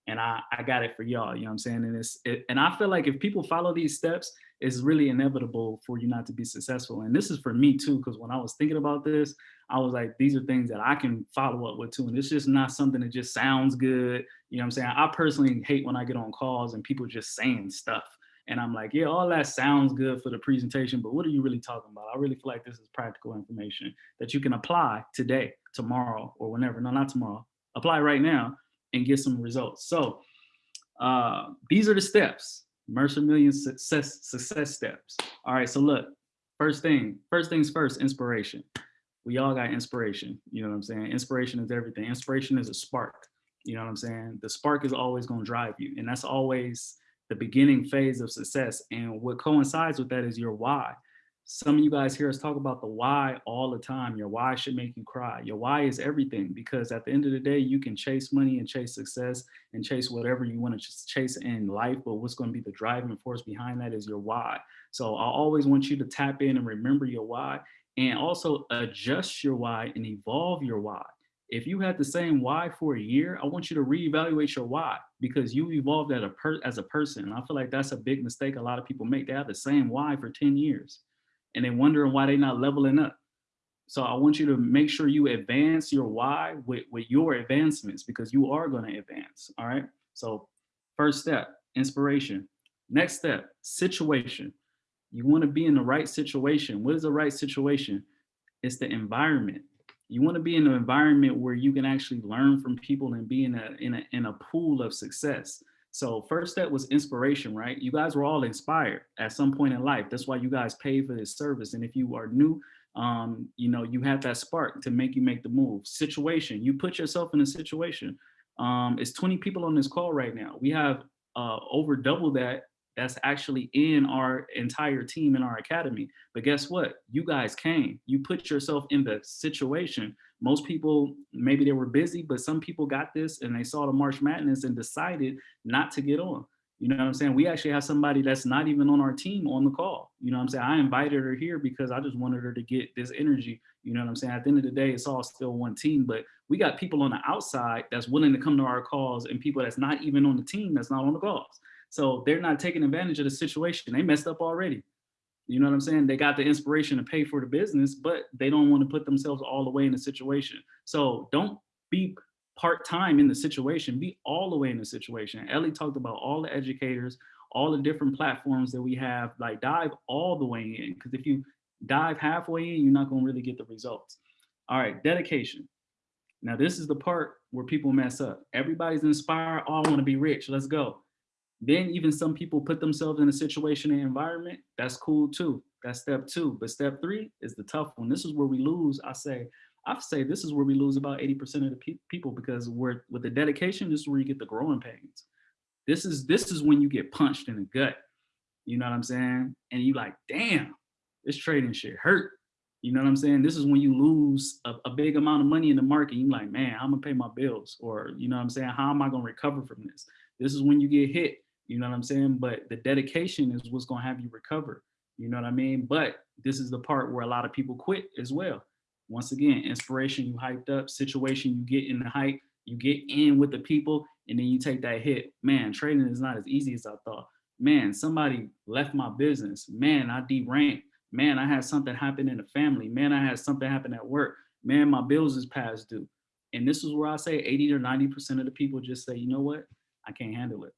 and I, I got it for y'all, you know what I'm saying? And it's, it, and I feel like if people follow these steps, it's really inevitable for you not to be successful. And this is for me too, because when I was thinking about this, I was like, these are things that I can follow up with too. And it's just not something that just sounds good. You know what I'm saying? I personally hate when I get on calls and people just saying stuff. And I'm like, yeah, all that sounds good for the presentation, but what are you really talking about? I really feel like this is practical information that you can apply today, tomorrow, or whenever. No, not tomorrow. Apply right now and get some results. So uh, these are the steps, Mercer Million success, success steps. All right, so look, first thing, first things first, inspiration. We all got inspiration, you know what I'm saying? Inspiration is everything. Inspiration is a spark, you know what I'm saying? The spark is always gonna drive you and that's always the beginning phase of success. And what coincides with that is your why some of you guys hear us talk about the why all the time. Your why should make you cry. Your why is everything because at the end of the day, you can chase money and chase success and chase whatever you want to chase in life. But what's going to be the driving force behind that is your why. So I always want you to tap in and remember your why and also adjust your why and evolve your why. If you had the same why for a year, I want you to reevaluate your why because you evolved as a, as a person. And I feel like that's a big mistake a lot of people make. They have the same why for 10 years and they're wondering why they're not leveling up. So I want you to make sure you advance your why with, with your advancements because you are going to advance. All right. So first step, inspiration. Next step, situation. You want to be in the right situation. What is the right situation? It's the environment. You want to be in an environment where you can actually learn from people and be in a, in a, in a pool of success. So first step was inspiration, right? You guys were all inspired at some point in life. That's why you guys paid for this service. And if you are new, um, you know, you have that spark to make you make the move. Situation, you put yourself in a situation. Um, it's 20 people on this call right now. We have uh, over double that that's actually in our entire team in our academy. But guess what? You guys came, you put yourself in the situation most people, maybe they were busy, but some people got this and they saw the March Madness and decided not to get on. You know what I'm saying? We actually have somebody that's not even on our team on the call. You know what I'm saying? I invited her here because I just wanted her to get this energy. You know what I'm saying? At the end of the day, it's all still one team, but we got people on the outside that's willing to come to our calls and people that's not even on the team that's not on the calls. So they're not taking advantage of the situation. They messed up already. You know what I'm saying? They got the inspiration to pay for the business, but they don't want to put themselves all the way in the situation. So don't be part-time in the situation, be all the way in the situation. Ellie talked about all the educators, all the different platforms that we have, like dive all the way in. Because if you dive halfway in, you're not gonna really get the results. All right, dedication. Now this is the part where people mess up. Everybody's inspired, oh, I wanna be rich, let's go. Then even some people put themselves in a situation and environment, that's cool too. That's step two. But step three is the tough one. This is where we lose. I say, I say this is where we lose about 80% of the pe people because we're with the dedication, this is where you get the growing pains. This is this is when you get punched in the gut. You know what I'm saying? And you like, damn, this trading shit hurt. You know what I'm saying? This is when you lose a, a big amount of money in the market. You're like, man, I'm gonna pay my bills, or you know what I'm saying? How am I gonna recover from this? This is when you get hit you know what I'm saying? But the dedication is what's gonna have you recover. You know what I mean? But this is the part where a lot of people quit as well. Once again, inspiration, you hyped up, situation, you get in the hype, you get in with the people, and then you take that hit. Man, trading is not as easy as I thought. Man, somebody left my business. Man, I deranked. Man, I had something happen in the family. Man, I had something happen at work. Man, my bills is past due. And this is where I say 80 or 90% of the people just say, you know what? I can't handle it.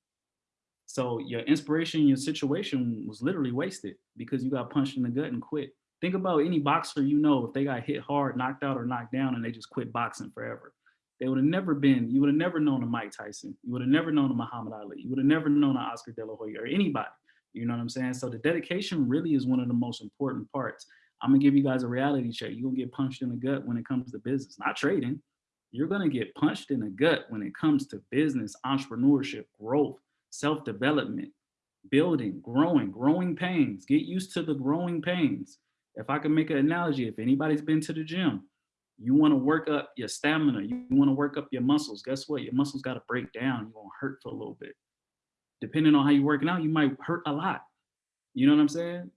So your inspiration, your situation was literally wasted because you got punched in the gut and quit. Think about any boxer you know, if they got hit hard, knocked out or knocked down and they just quit boxing forever. They would have never been, you would have never known a Mike Tyson. You would have never known a Muhammad Ali. You would have never known an Oscar De La Hoya or anybody. You know what I'm saying? So the dedication really is one of the most important parts. I'm gonna give you guys a reality check. You're gonna get punched in the gut when it comes to business, not trading. You're gonna get punched in the gut when it comes to business, entrepreneurship, growth, self-development, building, growing, growing pains. Get used to the growing pains. If I can make an analogy, if anybody's been to the gym, you want to work up your stamina, you want to work up your muscles. Guess what? Your muscles got to break down. You're going to hurt for a little bit. Depending on how you're working out, you might hurt a lot. You know what I'm saying?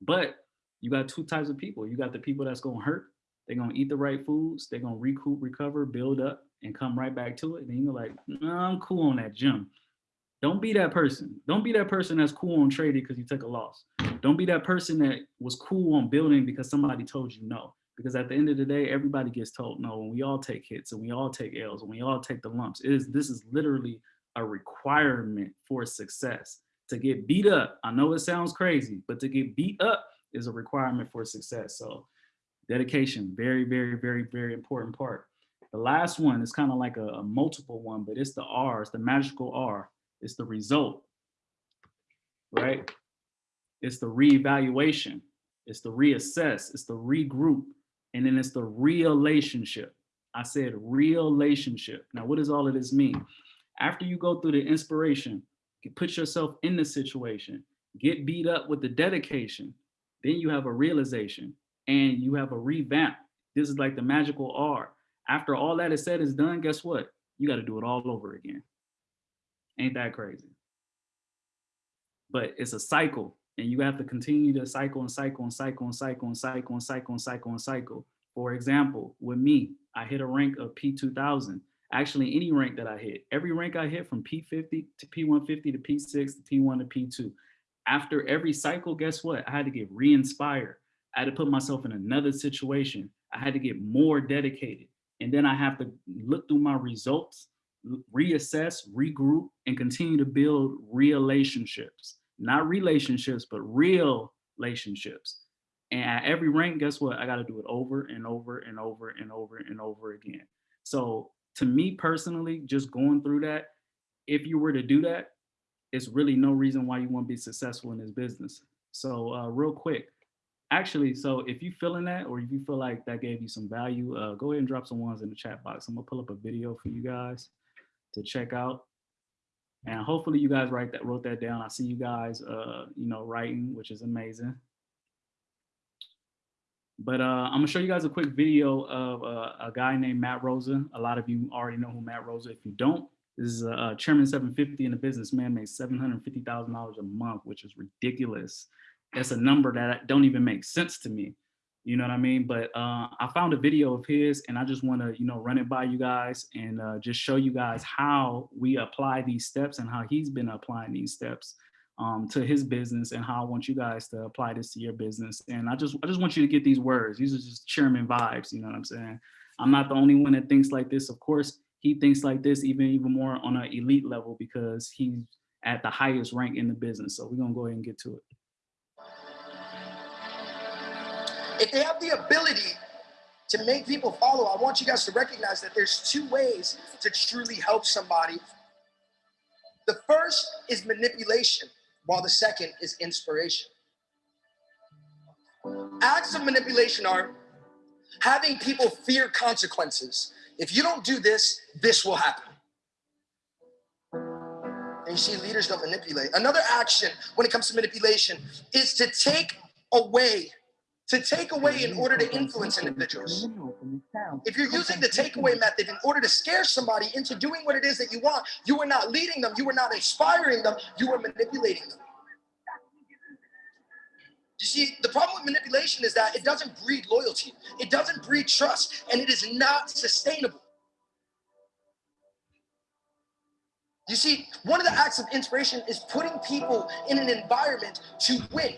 But you got two types of people. You got the people that's going to hurt They're gonna eat the right foods. They're gonna recoup, recover, build up, and come right back to it. And then you're like, nah, I'm cool on that gym. Don't be that person. Don't be that person that's cool on trading because you took a loss. Don't be that person that was cool on building because somebody told you no. Because at the end of the day, everybody gets told no, and we all take hits and we all take L's and we all take the lumps. It is this is literally a requirement for success. To get beat up, I know it sounds crazy, but to get beat up is a requirement for success. So dedication, very, very, very, very important part. The last one is kind of like a, a multiple one, but it's the R, it's the magical R. It's the result, right? It's the reevaluation. It's the reassess. It's the regroup. And then it's the relationship. I said relationship. Now, what does all of this mean? After you go through the inspiration, you put yourself in the situation, get beat up with the dedication, then you have a realization and you have a revamp. This is like the magical R. After all that is said is done, guess what? You got to do it all over again. Ain't that crazy? But it's a cycle and you have to continue to cycle and cycle and cycle and cycle and cycle and cycle and cycle and cycle. For example, with me, I hit a rank of P2000. Actually, any rank that I hit, every rank I hit from P50 to P150 to P6 to P1 to P2. After every cycle, guess what? I had to get re-inspired. I had to put myself in another situation. I had to get more dedicated. And then I have to look through my results reassess, regroup, and continue to build relationships. Not relationships, but real relationships. And at every rank, guess what? I got to do it over and over and over and over and over again. So to me personally, just going through that, if you were to do that, it's really no reason why you won't be successful in this business. So uh, real quick, actually, so if you feeling that or if you feel like that gave you some value, uh, go ahead and drop some ones in the chat box. I'm gonna pull up a video for you guys to check out. And hopefully you guys write that wrote that down. I see you guys uh, you know, writing, which is amazing. But uh, I'm gonna show you guys a quick video of uh, a guy named Matt Rosa. A lot of you already know who Matt Rosa. If you don't, this is a, chairman 750 and a businessman makes $750,000 a month, which is ridiculous. That's a number that don't even make sense to me you know what I mean? But uh, I found a video of his and I just want to, you know, run it by you guys and uh, just show you guys how we apply these steps and how he's been applying these steps um, to his business and how I want you guys to apply this to your business. And I just, I just want you to get these words. These are just chairman vibes, you know what I'm saying? I'm not the only one that thinks like this. Of course, he thinks like this even, even more on an elite level because he's at the highest rank in the business. So we're gonna go ahead and get to it. If they have the ability to make people follow, I want you guys to recognize that there's two ways to truly help somebody. The first is manipulation, while the second is inspiration. Acts of manipulation are having people fear consequences. If you don't do this, this will happen. And you see, leaders don't manipulate. Another action when it comes to manipulation is to take away to take away in order to influence individuals. If you're using the takeaway method in order to scare somebody into doing what it is that you want, you are not leading them, you are not inspiring them, you are manipulating them. You see, the problem with manipulation is that it doesn't breed loyalty, it doesn't breed trust, and it is not sustainable. You see, one of the acts of inspiration is putting people in an environment to win.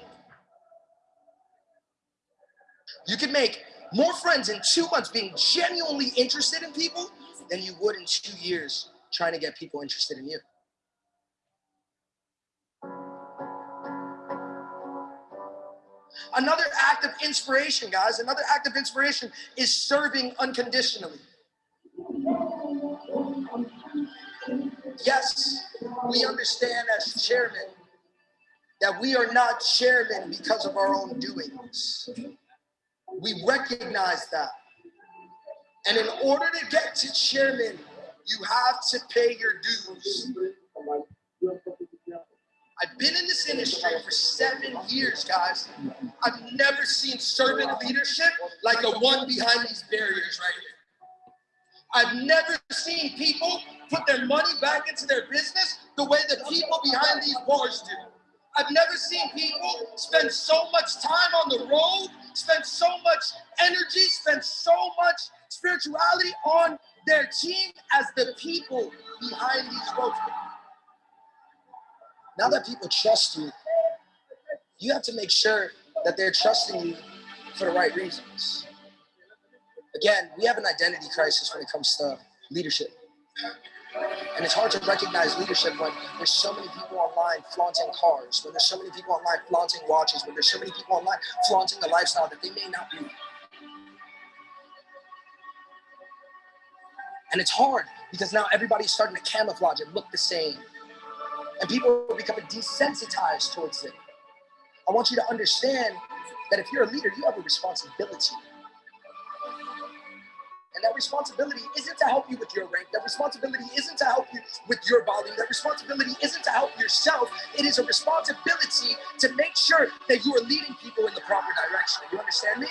You can make more friends in two months being genuinely interested in people than you would in two years trying to get people interested in you. Another act of inspiration, guys, another act of inspiration is serving unconditionally. Yes, we understand as chairman that we are not chairman because of our own doings. We recognize that. And in order to get to chairman, you have to pay your dues. I've been in this industry for seven years, guys. I've never seen servant leadership like the one behind these barriers right here. I've never seen people put their money back into their business the way the people behind these bars do. I've never seen people spend so much time on the road, spend so much energy, spend so much spirituality on their team as the people behind these ropes. Now that people trust you, you have to make sure that they're trusting you for the right reasons. Again, we have an identity crisis when it comes to leadership. And it's hard to recognize leadership when there's so many people online flaunting cars, when there's so many people online flaunting watches, when there's so many people online flaunting a lifestyle that they may not be. And it's hard because now everybody's starting to camouflage and look the same. And people are becoming desensitized towards it. I want you to understand that if you're a leader, you have a responsibility. And that responsibility isn't to help you with your rank. That responsibility isn't to help you with your volume. That responsibility isn't to help yourself. It is a responsibility to make sure that you are leading people in the proper direction. You understand me?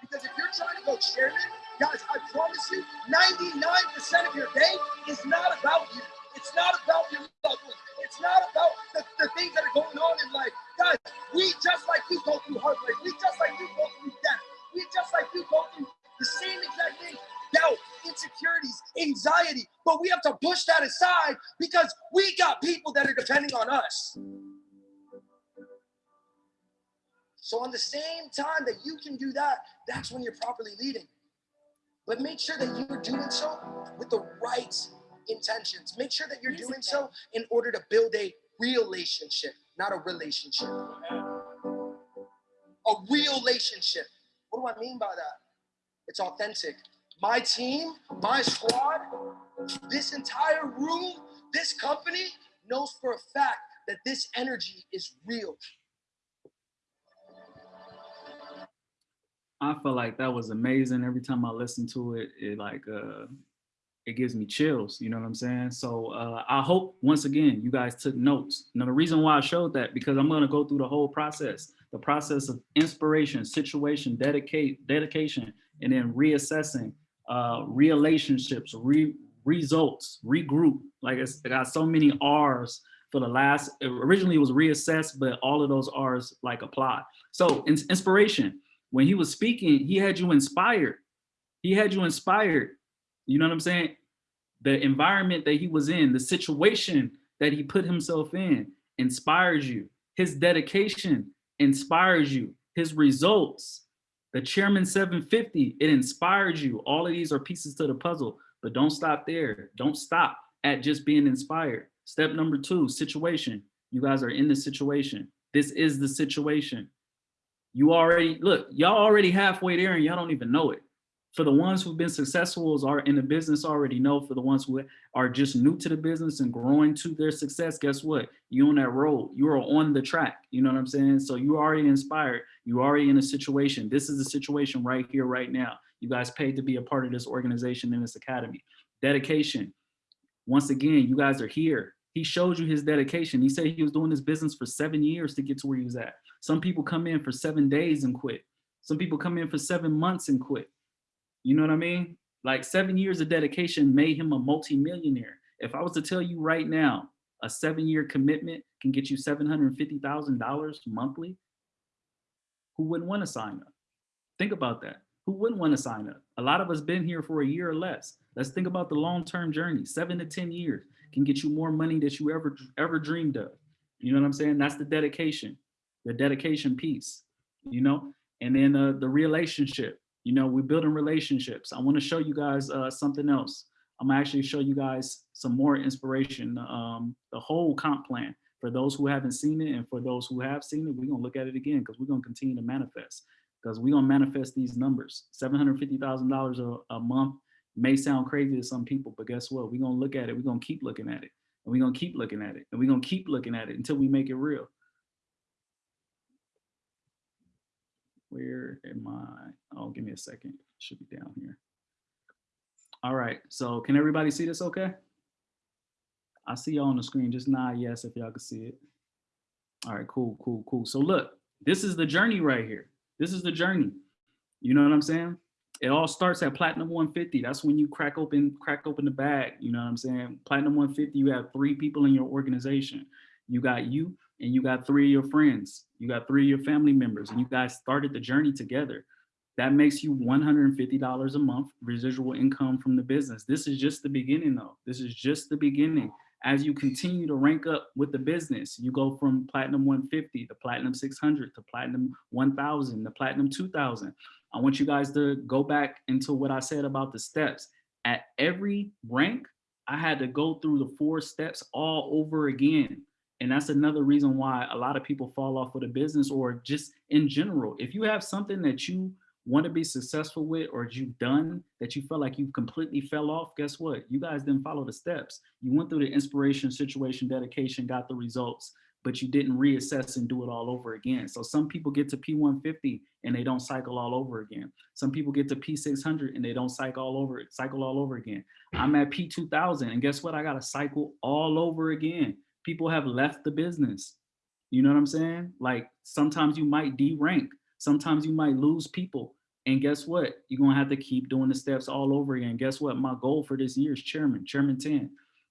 Because if you're trying to go chairman, guys, I promise you, 99% of your day is not about you. It's not about your loved. It's not about the, the things that are going on in life. Guys, we just like you go through heartbreak. We just like you go through death. We just like you go through the same exact thing. Doubt, insecurities, anxiety. But we have to push that aside because we got people that are depending on us. So on the same time that you can do that, that's when you're properly leading. But make sure that you're doing so with the right intentions. Make sure that you're doing so in order to build a relationship, not a relationship. A real relationship. What do I mean by that? It's authentic. My team, my squad, this entire room, this company knows for a fact that this energy is real. I feel like that was amazing. Every time I listen to it, it like uh it gives me chills, you know what I'm saying? So uh I hope once again you guys took notes. Now the reason why I showed that because I'm gonna go through the whole process, the process of inspiration, situation, dedicate, dedication, and then reassessing, uh relationships, re results, regroup. Like it's I got so many R's for the last originally it was reassess, but all of those R's like apply. So in, inspiration when he was speaking, he had you inspired. He had you inspired. You know what I'm saying? The environment that he was in, the situation that he put himself in inspires you. His dedication inspires you. His results, the chairman 750, it inspires you. All of these are pieces to the puzzle, but don't stop there. Don't stop at just being inspired. Step number two, situation. You guys are in the situation. This is the situation you already look y'all already halfway there and y'all don't even know it for the ones who've been successful are in the business already know for the ones who are just new to the business and growing to their success guess what? You on that road. You are on the track. You know what i'm saying? So you already inspired. You already in a situation. This is the situation right here right now. You guys paid to be a part of this organization in this academy. Dedication. Once again you guys are here. He showed you his dedication. He said he was doing this business for seven years to get to where he was at. Some people come in for seven days and quit. Some people come in for seven months and quit. You know what I mean? Like seven years of dedication made him a multimillionaire. If I was to tell you right now, a seven year commitment can get you $750,000 monthly, who wouldn't want to sign up? Think about that. Who wouldn't want to sign up? A lot of us been here for a year or less. Let's think about the long-term journey. Seven to 10 years can get you more money that you ever, ever dreamed of. You know what I'm saying? That's the dedication the dedication piece, you know, and then uh, the relationship, you know, we're building relationships. I want to show you guys uh, something else. I'm actually show you guys some more inspiration, um, the whole comp plan for those who haven't seen it and for those who have seen it, we're gonna look at it again because we're gonna continue to manifest because we're gonna manifest these numbers. $750,000 a month may sound crazy to some people, but guess what? We're gonna look at it, we're gonna keep looking at it, and we're gonna keep looking at it, and we're gonna keep looking at it until we make it real. Where am I? Oh, give me a second. Should be down here. All right, so can everybody see this okay? I see y'all on the screen, just nod yes if y'all can see it. All right, cool, cool, cool. So look, this is the journey right here. This is the journey. You know what I'm saying? it all starts at platinum 150. That's when you crack open, crack open the bag. You know what I'm saying? Platinum 150, you have three people in your organization. You got you and you got three of your friends. You got three of your family members and you guys started the journey together. That makes you $150 a month residual income from the business. This is just the beginning though. This is just the beginning. As you continue to rank up with the business, you go from platinum 150 to platinum 600 to platinum 1000 to platinum 2000. I want you guys to go back into what I said about the steps. At every rank, I had to go through the four steps all over again. And that's another reason why a lot of people fall off with a business or just in general. If you have something that you want to be successful with or you've done that you felt like you've completely fell off, guess what? You guys didn't follow the steps. You went through the inspiration, situation, dedication, got the results, but you didn't reassess and do it all over again. So some people get to P150 and they don't cycle all over again. Some people get to P600 and they don't cycle all over cycle all over again. I'm at P2000 and guess what? I got to cycle all over again. People have left the business. You know what I'm saying? Like sometimes you might de-rank, Sometimes you might lose people. And guess what? You're gonna have to keep doing the steps all over again. Guess what? My goal for this year is chairman, chairman 10.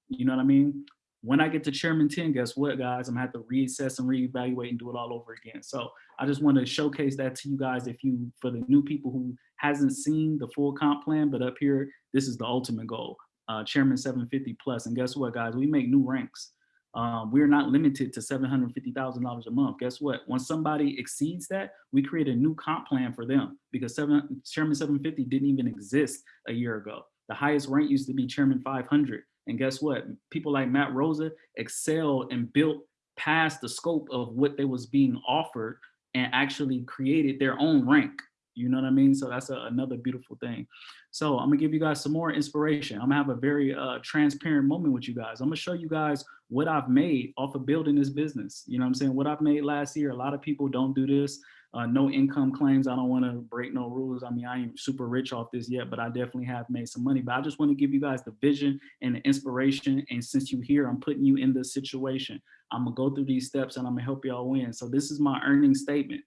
You know what I mean? When I get to chairman 10, guess what, guys? I'm gonna have to reassess and reevaluate and do it all over again. So I just want to showcase that to you guys. If you, for the new people who hasn't seen the full comp plan, but up here, this is the ultimate goal, uh, chairman 750 plus. And guess what, guys? We make new ranks. Um, we're not limited to $750,000 a month. Guess what? When somebody exceeds that, we create a new comp plan for them because seven, Chairman 750 didn't even exist a year ago. The highest rank used to be Chairman 500. And guess what? People like Matt Rosa excelled and built past the scope of what they was being offered and actually created their own rank. You know what I mean? So that's a, another beautiful thing. So I'm gonna give you guys some more inspiration. I'm gonna have a very uh, transparent moment with you guys. I'm gonna show you guys what I've made off of building this business. You know what I'm saying? What I've made last year, a lot of people don't do this. Uh, no income claims. I don't wanna break no rules. I mean, I ain't super rich off this yet, but I definitely have made some money. But I just wanna give you guys the vision and the inspiration. And since you here, I'm putting you in this situation. I'm gonna go through these steps and I'm gonna help y'all win. So this is my earning statement.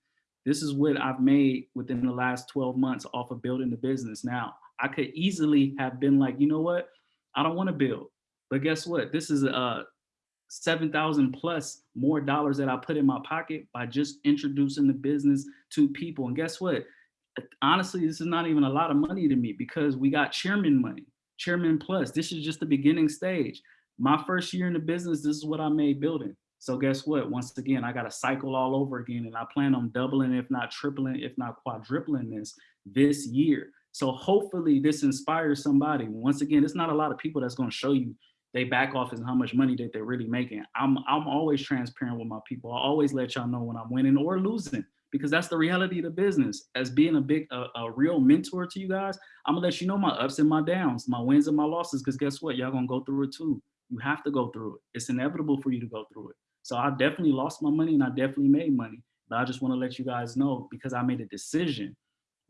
This is what I've made within the last 12 months off of building the business. Now, I could easily have been like, you know what? I don't want to build. But guess what? This is uh, a 7,000 plus more dollars that I put in my pocket by just introducing the business to people. And guess what? Honestly, this is not even a lot of money to me because we got chairman money, chairman plus. This is just the beginning stage. My first year in the business, this is what I made building. So guess what? Once again, I got to cycle all over again and I plan on doubling, if not tripling, if not quadrupling this this year. So hopefully this inspires somebody. Once again, it's not a lot of people that's going to show you they back office and how much money that they're really making. I'm, I'm always transparent with my people. I always let y'all know when I'm winning or losing because that's the reality of the business. As being a big, a, a real mentor to you guys, I'm gonna let you know my ups and my downs, my wins and my losses, because guess what? Y'all gonna go through it too. You have to go through it. It's inevitable for you to go through it. So I definitely lost my money and I definitely made money. But I just want to let you guys know because I made a decision.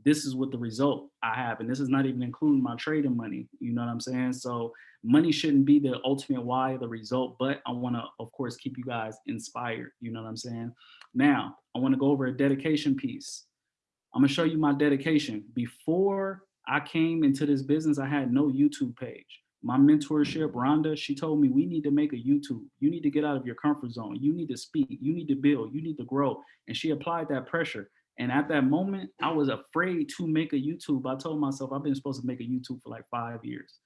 This is what the result I have. And this is not even including my trading money. You know what I'm saying? So money shouldn't be the ultimate why, the result, but I want to, of course, keep you guys inspired. You know what I'm saying? Now, I want to go over a dedication piece. I'm going to show you my dedication. Before I came into this business, I had no YouTube page my mentorship, Rhonda, she told me we need to make a YouTube. You need to get out of your comfort zone. You need to speak. You need to build. You need to grow. And she applied that pressure. And at that moment, I was afraid to make a YouTube. I told myself I've been supposed to make a YouTube for like five years.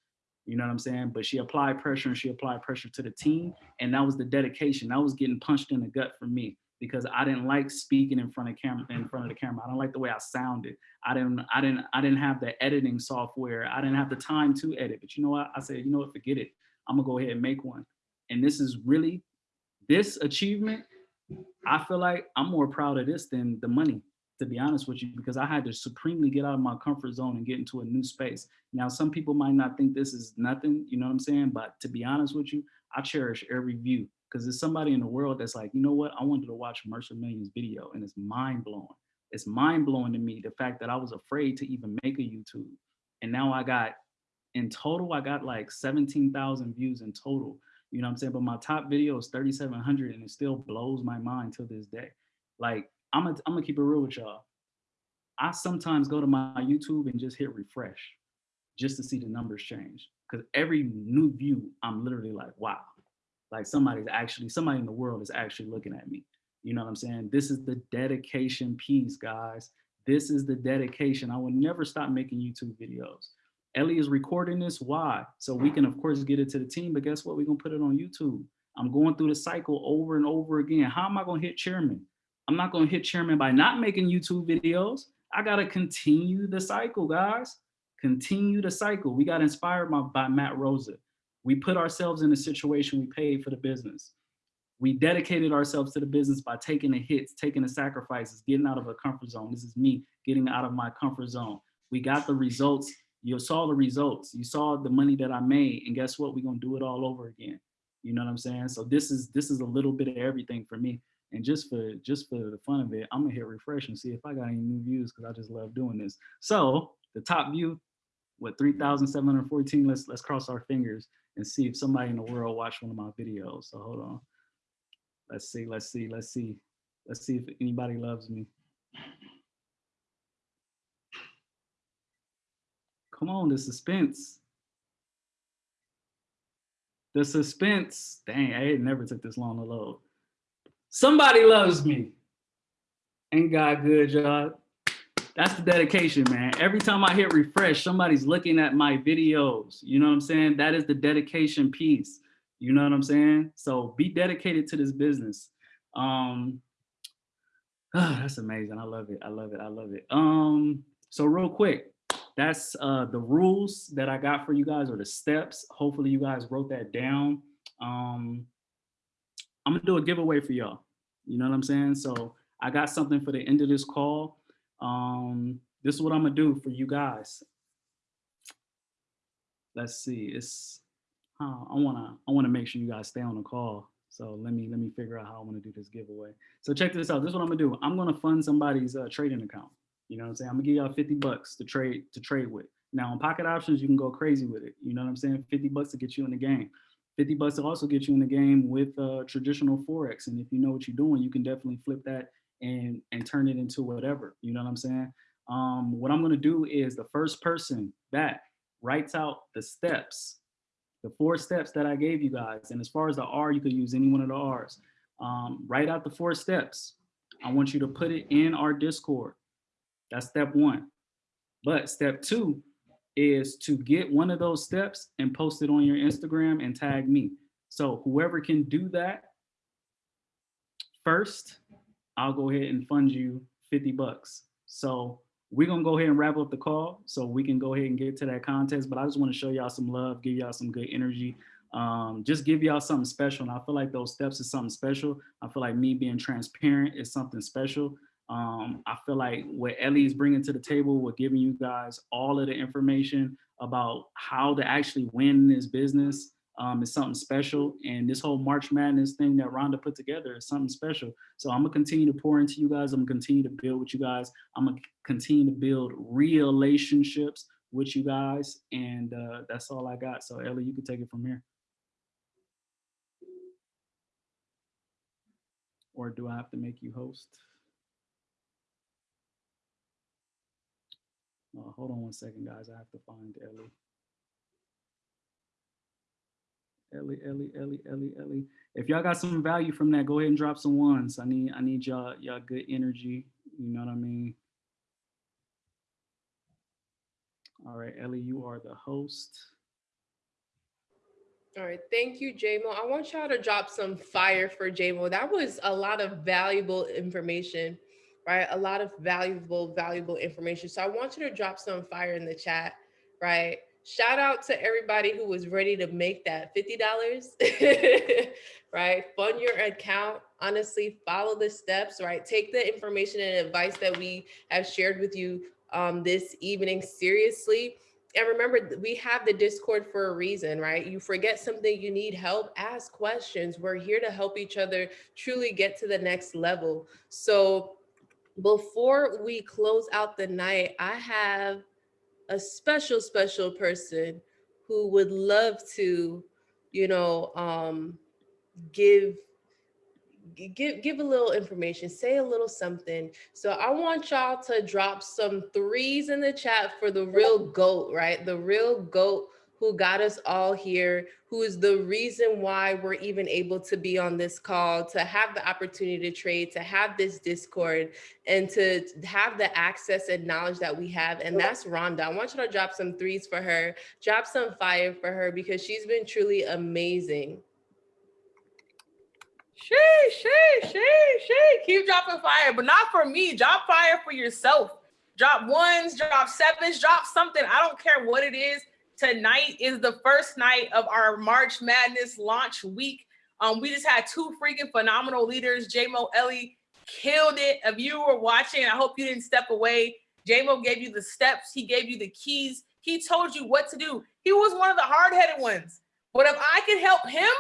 You know what I'm saying? But she applied pressure and she applied pressure to the team. And that was the dedication. That was getting punched in the gut for me because I didn't like speaking in front of camera in front of the camera. I don't like the way I sounded. I didn't I didn't I didn't have the editing software. I didn't have the time to edit. But you know what? I said, you know what, forget it. I'm gonna go ahead and make one. And this is really this achievement. I feel like I'm more proud of this than the money, to be honest with you, because I had to supremely get out of my comfort zone and get into a new space. Now, some people might not think this is nothing, you know what I'm saying? But to be honest with you, I cherish every view because there's somebody in the world that's like, you know what? I wanted to watch Mercer Millions video and it's mind blowing. It's mind blowing to me the fact that I was afraid to even make a YouTube. And now I got, in total, I got like 17,000 views in total. You know what I'm saying? But my top video is 3,700 and it still blows my mind to this day. Like, I'm gonna, I'm gonna keep it real with y'all. I sometimes go to my YouTube and just hit refresh just to see the numbers change. Because every new view, I'm literally like, wow, like somebody's actually, somebody in the world is actually looking at me. You know what I'm saying? This is the dedication piece, guys. This is the dedication. I will never stop making YouTube videos. Ellie is recording this. Why? So we can, of course, get it to the team. But guess what? We're going to put it on YouTube. I'm going through the cycle over and over again. How am I going to hit chairman? I'm not going to hit chairman by not making YouTube videos. I got to continue the cycle, guys. Continue the cycle. We got inspired by, by Matt Rosa. We put ourselves in a situation we paid for the business. We dedicated ourselves to the business by taking the hits, taking the sacrifices, getting out of a comfort zone. This is me getting out of my comfort zone. We got the results. You saw the results. You saw the money that I made. And guess what? We're going to do it all over again. You know what I'm saying? So this is this is a little bit of everything for me. And just for just for the fun of it, I'm gonna hit refresh and see if I got any new views because I just love doing this. So the top view, what 3,714. Let's let's cross our fingers and see if somebody in the world watched one of my videos. So hold on. Let's see, let's see, let's see. Let's see if anybody loves me. Come on, the suspense. The suspense. Dang, I never took this long to load. Somebody loves me. Ain't God good, y'all? That's the dedication, man. Every time I hit refresh, somebody's looking at my videos. You know what I'm saying? That is the dedication piece. You know what I'm saying? So be dedicated to this business. Um, oh, that's amazing. I love it. I love it. I love it. Um, so real quick, that's uh, the rules that I got for you guys or the steps. Hopefully you guys wrote that down. Um, I'm gonna do a giveaway for y'all. You know what I'm saying? So I got something for the end of this call. Um, this is what I'm gonna do for you guys. Let's see, it's, uh, I wanna, I wanna make sure you guys stay on the call. So let me, let me figure out how I wanna do this giveaway. So check this out, this is what I'm gonna do. I'm gonna fund somebody's uh, trading account. You know what I'm saying? I'm gonna give y'all 50 bucks to trade, to trade with. Now on pocket options, you can go crazy with it. You know what I'm saying? 50 bucks to get you in the game. 50 bucks to also get you in the game with uh, traditional Forex. And if you know what you're doing, you can definitely flip that and, and turn it into whatever, you know what I'm saying? Um, what I'm gonna do is the first person that writes out the steps, the four steps that I gave you guys. And as far as the R, you could use any one of the R's. Um, write out the four steps. I want you to put it in our Discord. That's step one. But step two is to get one of those steps and post it on your Instagram and tag me. So whoever can do that first, I'll go ahead and fund you 50 bucks. So we're gonna go ahead and wrap up the call so we can go ahead and get to that contest. But I just wanna show y'all some love, give y'all some good energy, um, just give y'all something special. And I feel like those steps is something special. I feel like me being transparent is something special. Um, I feel like what Ellie is bringing to the table, we're giving you guys all of the information about how to actually win this business um, is something special. And this whole March Madness thing that Rhonda put together is something special. So I'm gonna continue to pour into you guys. I'm gonna continue to build with you guys. I'm gonna continue to build relationships with you guys. And uh, that's all I got. So Ellie, you can take it from here. Or do I have to make you host? Uh, hold on one second, guys. I have to find Ellie. Ellie, Ellie, Ellie, Ellie, Ellie. If y'all got some value from that, go ahead and drop some ones. I need, I need y'all, y'all good energy. You know what I mean? All right, Ellie, you are the host. All right, thank you, JMO. I want y'all to drop some fire for JMO. That was a lot of valuable information, right? A lot of valuable, valuable information. So I want you to drop some fire in the chat, right? Shout out to everybody who was ready to make that $50, right? Fund your account. Honestly, follow the steps, right? Take the information and advice that we have shared with you um, this evening seriously. And remember, we have the Discord for a reason, right? You forget something, you need help, ask questions. We're here to help each other truly get to the next level. So before we close out the night, I have a special, special person who would love to, you know, um, give give give a little information, say a little something. So I want y'all to drop some threes in the chat for the real goat, right? The real goat who got us all here, who is the reason why we're even able to be on this call, to have the opportunity to trade, to have this Discord, and to have the access and knowledge that we have. And that's Rhonda. I want you to drop some threes for her, drop some fire for her because she's been truly amazing. She, she, she, she. Keep dropping fire, but not for me. Drop fire for yourself. Drop ones, drop sevens, drop something. I don't care what it is. Tonight is the first night of our March Madness launch week. Um, we just had two freaking phenomenal leaders. JMO Ellie killed it. If you were watching, I hope you didn't step away. JMO gave you the steps. He gave you the keys. He told you what to do. He was one of the hard-headed ones. But if I can help him,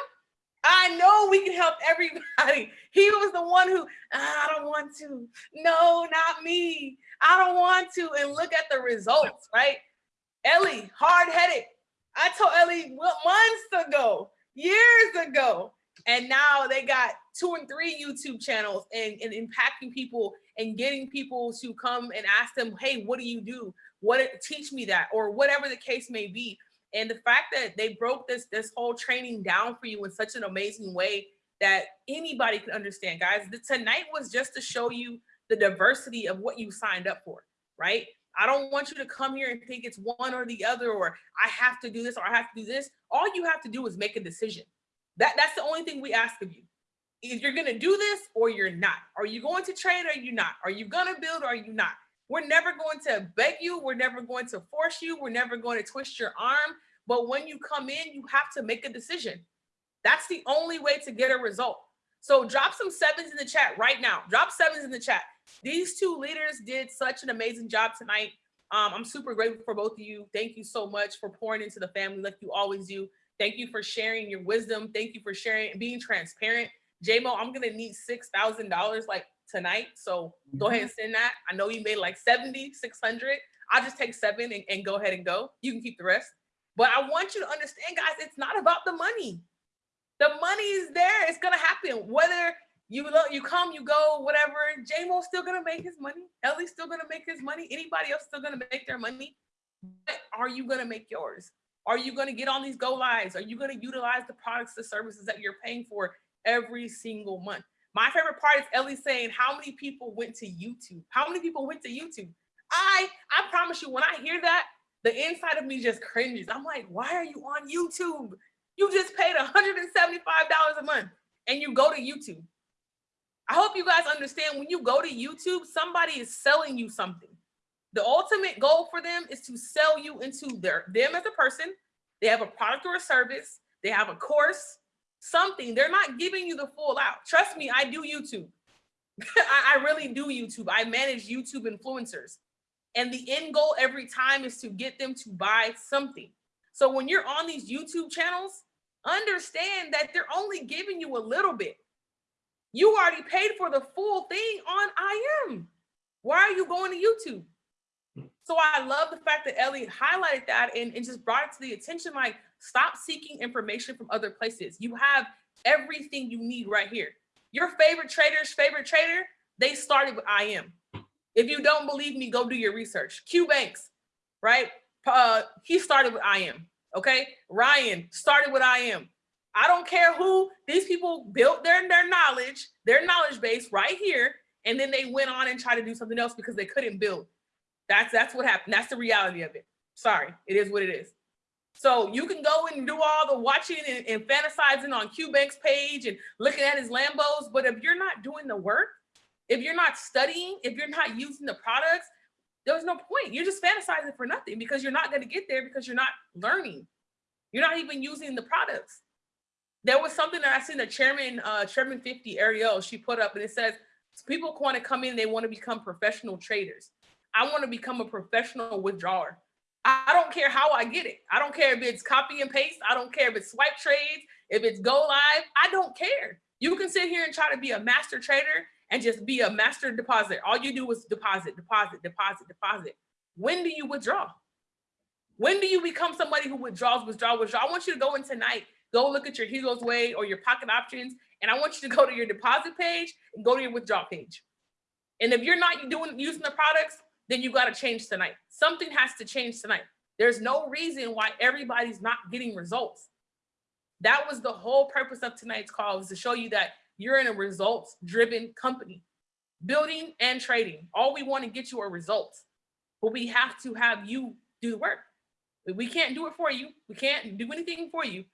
I know we can help everybody. He was the one who, "Ah, I don't want to. No, not me. I don't want to. And look at the results, right? Ellie, hard headed. I told Ellie months ago, years ago. And now they got two and three YouTube channels and, and impacting people and getting people to come and ask them, hey, what do you do? What teach me that, or whatever the case may be. And the fact that they broke this this whole training down for you in such an amazing way that anybody can understand, guys. The, tonight was just to show you the diversity of what you signed up for, right? I don't want you to come here and think it's one or the other, or I have to do this or I have to do this. All you have to do is make a decision. That that's the only thing we ask of you. If you're gonna do this or you're not. Are you going to trade or are you not? Are you gonna build or are you not? We're never going to beg you. We're never going to force you. We're never going to twist your arm. But when you come in, you have to make a decision. That's the only way to get a result. So drop some sevens in the chat right now. Drop sevens in the chat. These two leaders did such an amazing job tonight. Um, I'm super grateful for both of you. Thank you so much for pouring into the family like you always do. Thank you for sharing your wisdom. Thank you for sharing and being transparent. JMO, I'm gonna need $6,000 like tonight. So go ahead and send that. I know you made like 70, 600. I'll just take seven and, and go ahead and go. You can keep the rest. But I want you to understand, guys, it's not about the money. The money is there. It's gonna happen. Whether you you come, you go, whatever. JMO's still gonna make his money. Ellie's still gonna make his money. Anybody else still gonna make their money. But are you gonna make yours? Are you gonna get on these go lives? Are you gonna utilize the products, the services that you're paying for every single month? My favorite part is Ellie saying, how many people went to YouTube? How many people went to YouTube? I, I promise you, when I hear that, the inside of me just cringes. I'm like, why are you on YouTube? You just paid $175 a month and you go to YouTube. I hope you guys understand when you go to YouTube, somebody is selling you something. The ultimate goal for them is to sell you into their them as a person. They have a product or a service. They have a course, something. They're not giving you the full out. Trust me, I do YouTube. I, I really do YouTube. I manage YouTube influencers. And the end goal every time is to get them to buy something. So when you're on these YouTube channels, understand that they're only giving you a little bit. You already paid for the full thing on I am. Why are you going to YouTube? So I love the fact that Ellie highlighted that and, and just brought it to the attention like, stop seeking information from other places. You have everything you need right here. Your favorite trader's favorite trader, they started with I am. If you don't believe me, go do your research. Q Banks, right? Uh, he started with I am. Okay. Ryan started with I am. I don't care who these people built their, their knowledge, their knowledge base right here. And then they went on and tried to do something else because they couldn't build. That's that's what happened. That's the reality of it. Sorry, it is what it is. So you can go and do all the watching and, and fantasizing on Q Bank's page and looking at his Lambos. But if you're not doing the work, if you're not studying, if you're not using the products, there's no point. You're just fantasizing for nothing because you're not going to get there because you're not learning. You're not even using the products. There was something that I seen the chairman, uh, Chairman 50 Ariel, she put up and it says, people want to come in, they want to become professional traders. I want to become a professional withdrawer. I don't care how I get it. I don't care if it's copy and paste. I don't care if it's swipe trades, if it's go live. I don't care. You can sit here and try to be a master trader and just be a master deposit. All you do is deposit, deposit, deposit, deposit. When do you withdraw? When do you become somebody who withdraws, withdraw, withdraw? I want you to go in tonight go look at your Hugo's Way or your pocket options. And I want you to go to your deposit page and go to your withdrawal page. And if you're not doing using the products, then you got to change tonight. Something has to change tonight. There's no reason why everybody's not getting results. That was the whole purpose of tonight's call was to show you that you're in a results driven company, building and trading. All we want to get you are results, but we have to have you do the work. We can't do it for you. We can't do anything for you,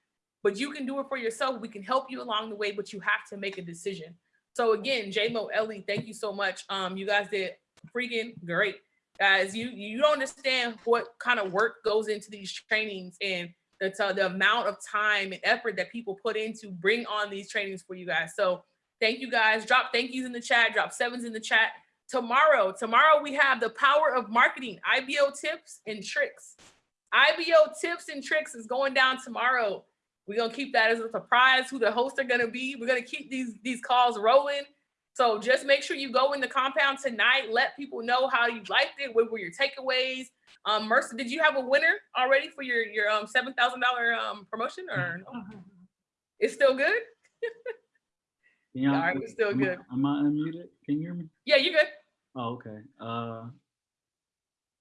but you can do it for yourself. We can help you along the way, but you have to make a decision. So again, JMO, Ellie, thank you so much. Um, you guys did freaking great. Guys, you you don't understand what kind of work goes into these trainings and the, the amount of time and effort that people put in to bring on these trainings for you guys. So thank you guys. Drop thank yous in the chat, drop sevens in the chat. Tomorrow, tomorrow we have the power of marketing, IBO tips and tricks. IBO tips and tricks is going down tomorrow. We're gonna keep that as a surprise who the hosts are gonna be. We're gonna keep these these calls rolling. So just make sure you go in the compound tonight. Let people know how you liked it. What were your takeaways? Um, Mercer, did you have a winner already for your your um seven thousand dollar um promotion or no? It's still good. Can y'all- All right, we're still am I- good. Am I unmuted? Can you hear me? Yeah, you're good. Oh, okay. Uh,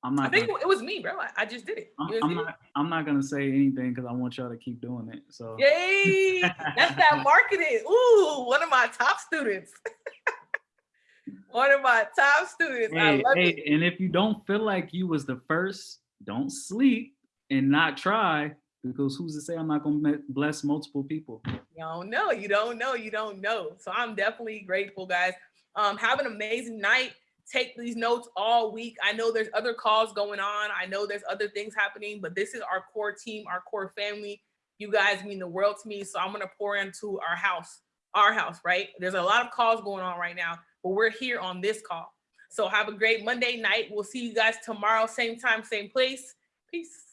I'm I think gonna, it was me, bro. I, I just did it. I'm, It I'm not. I'm not gonna say anything because I want y'all to keep doing it. So. Yay! That's that marketing. Ooh, one of my top students. one of my top students. I Hey, love hey, it. and if you don't feel like you was the first, don't sleep and not try because who's to say I'm not gonna bless multiple people? You don't know. You don't know. You don't know. So I'm definitely grateful, guys. Um, have an amazing night. Take these notes all week. I know there's other calls going on. I know there's other things happening, but this is our core team, our core family. You guys mean the world to me. So I'm gonna pour into our house, our house, right? There's a lot of calls going on right now, but we're here on this call. So have a great Monday night. We'll see you guys tomorrow, same time, same place. Peace.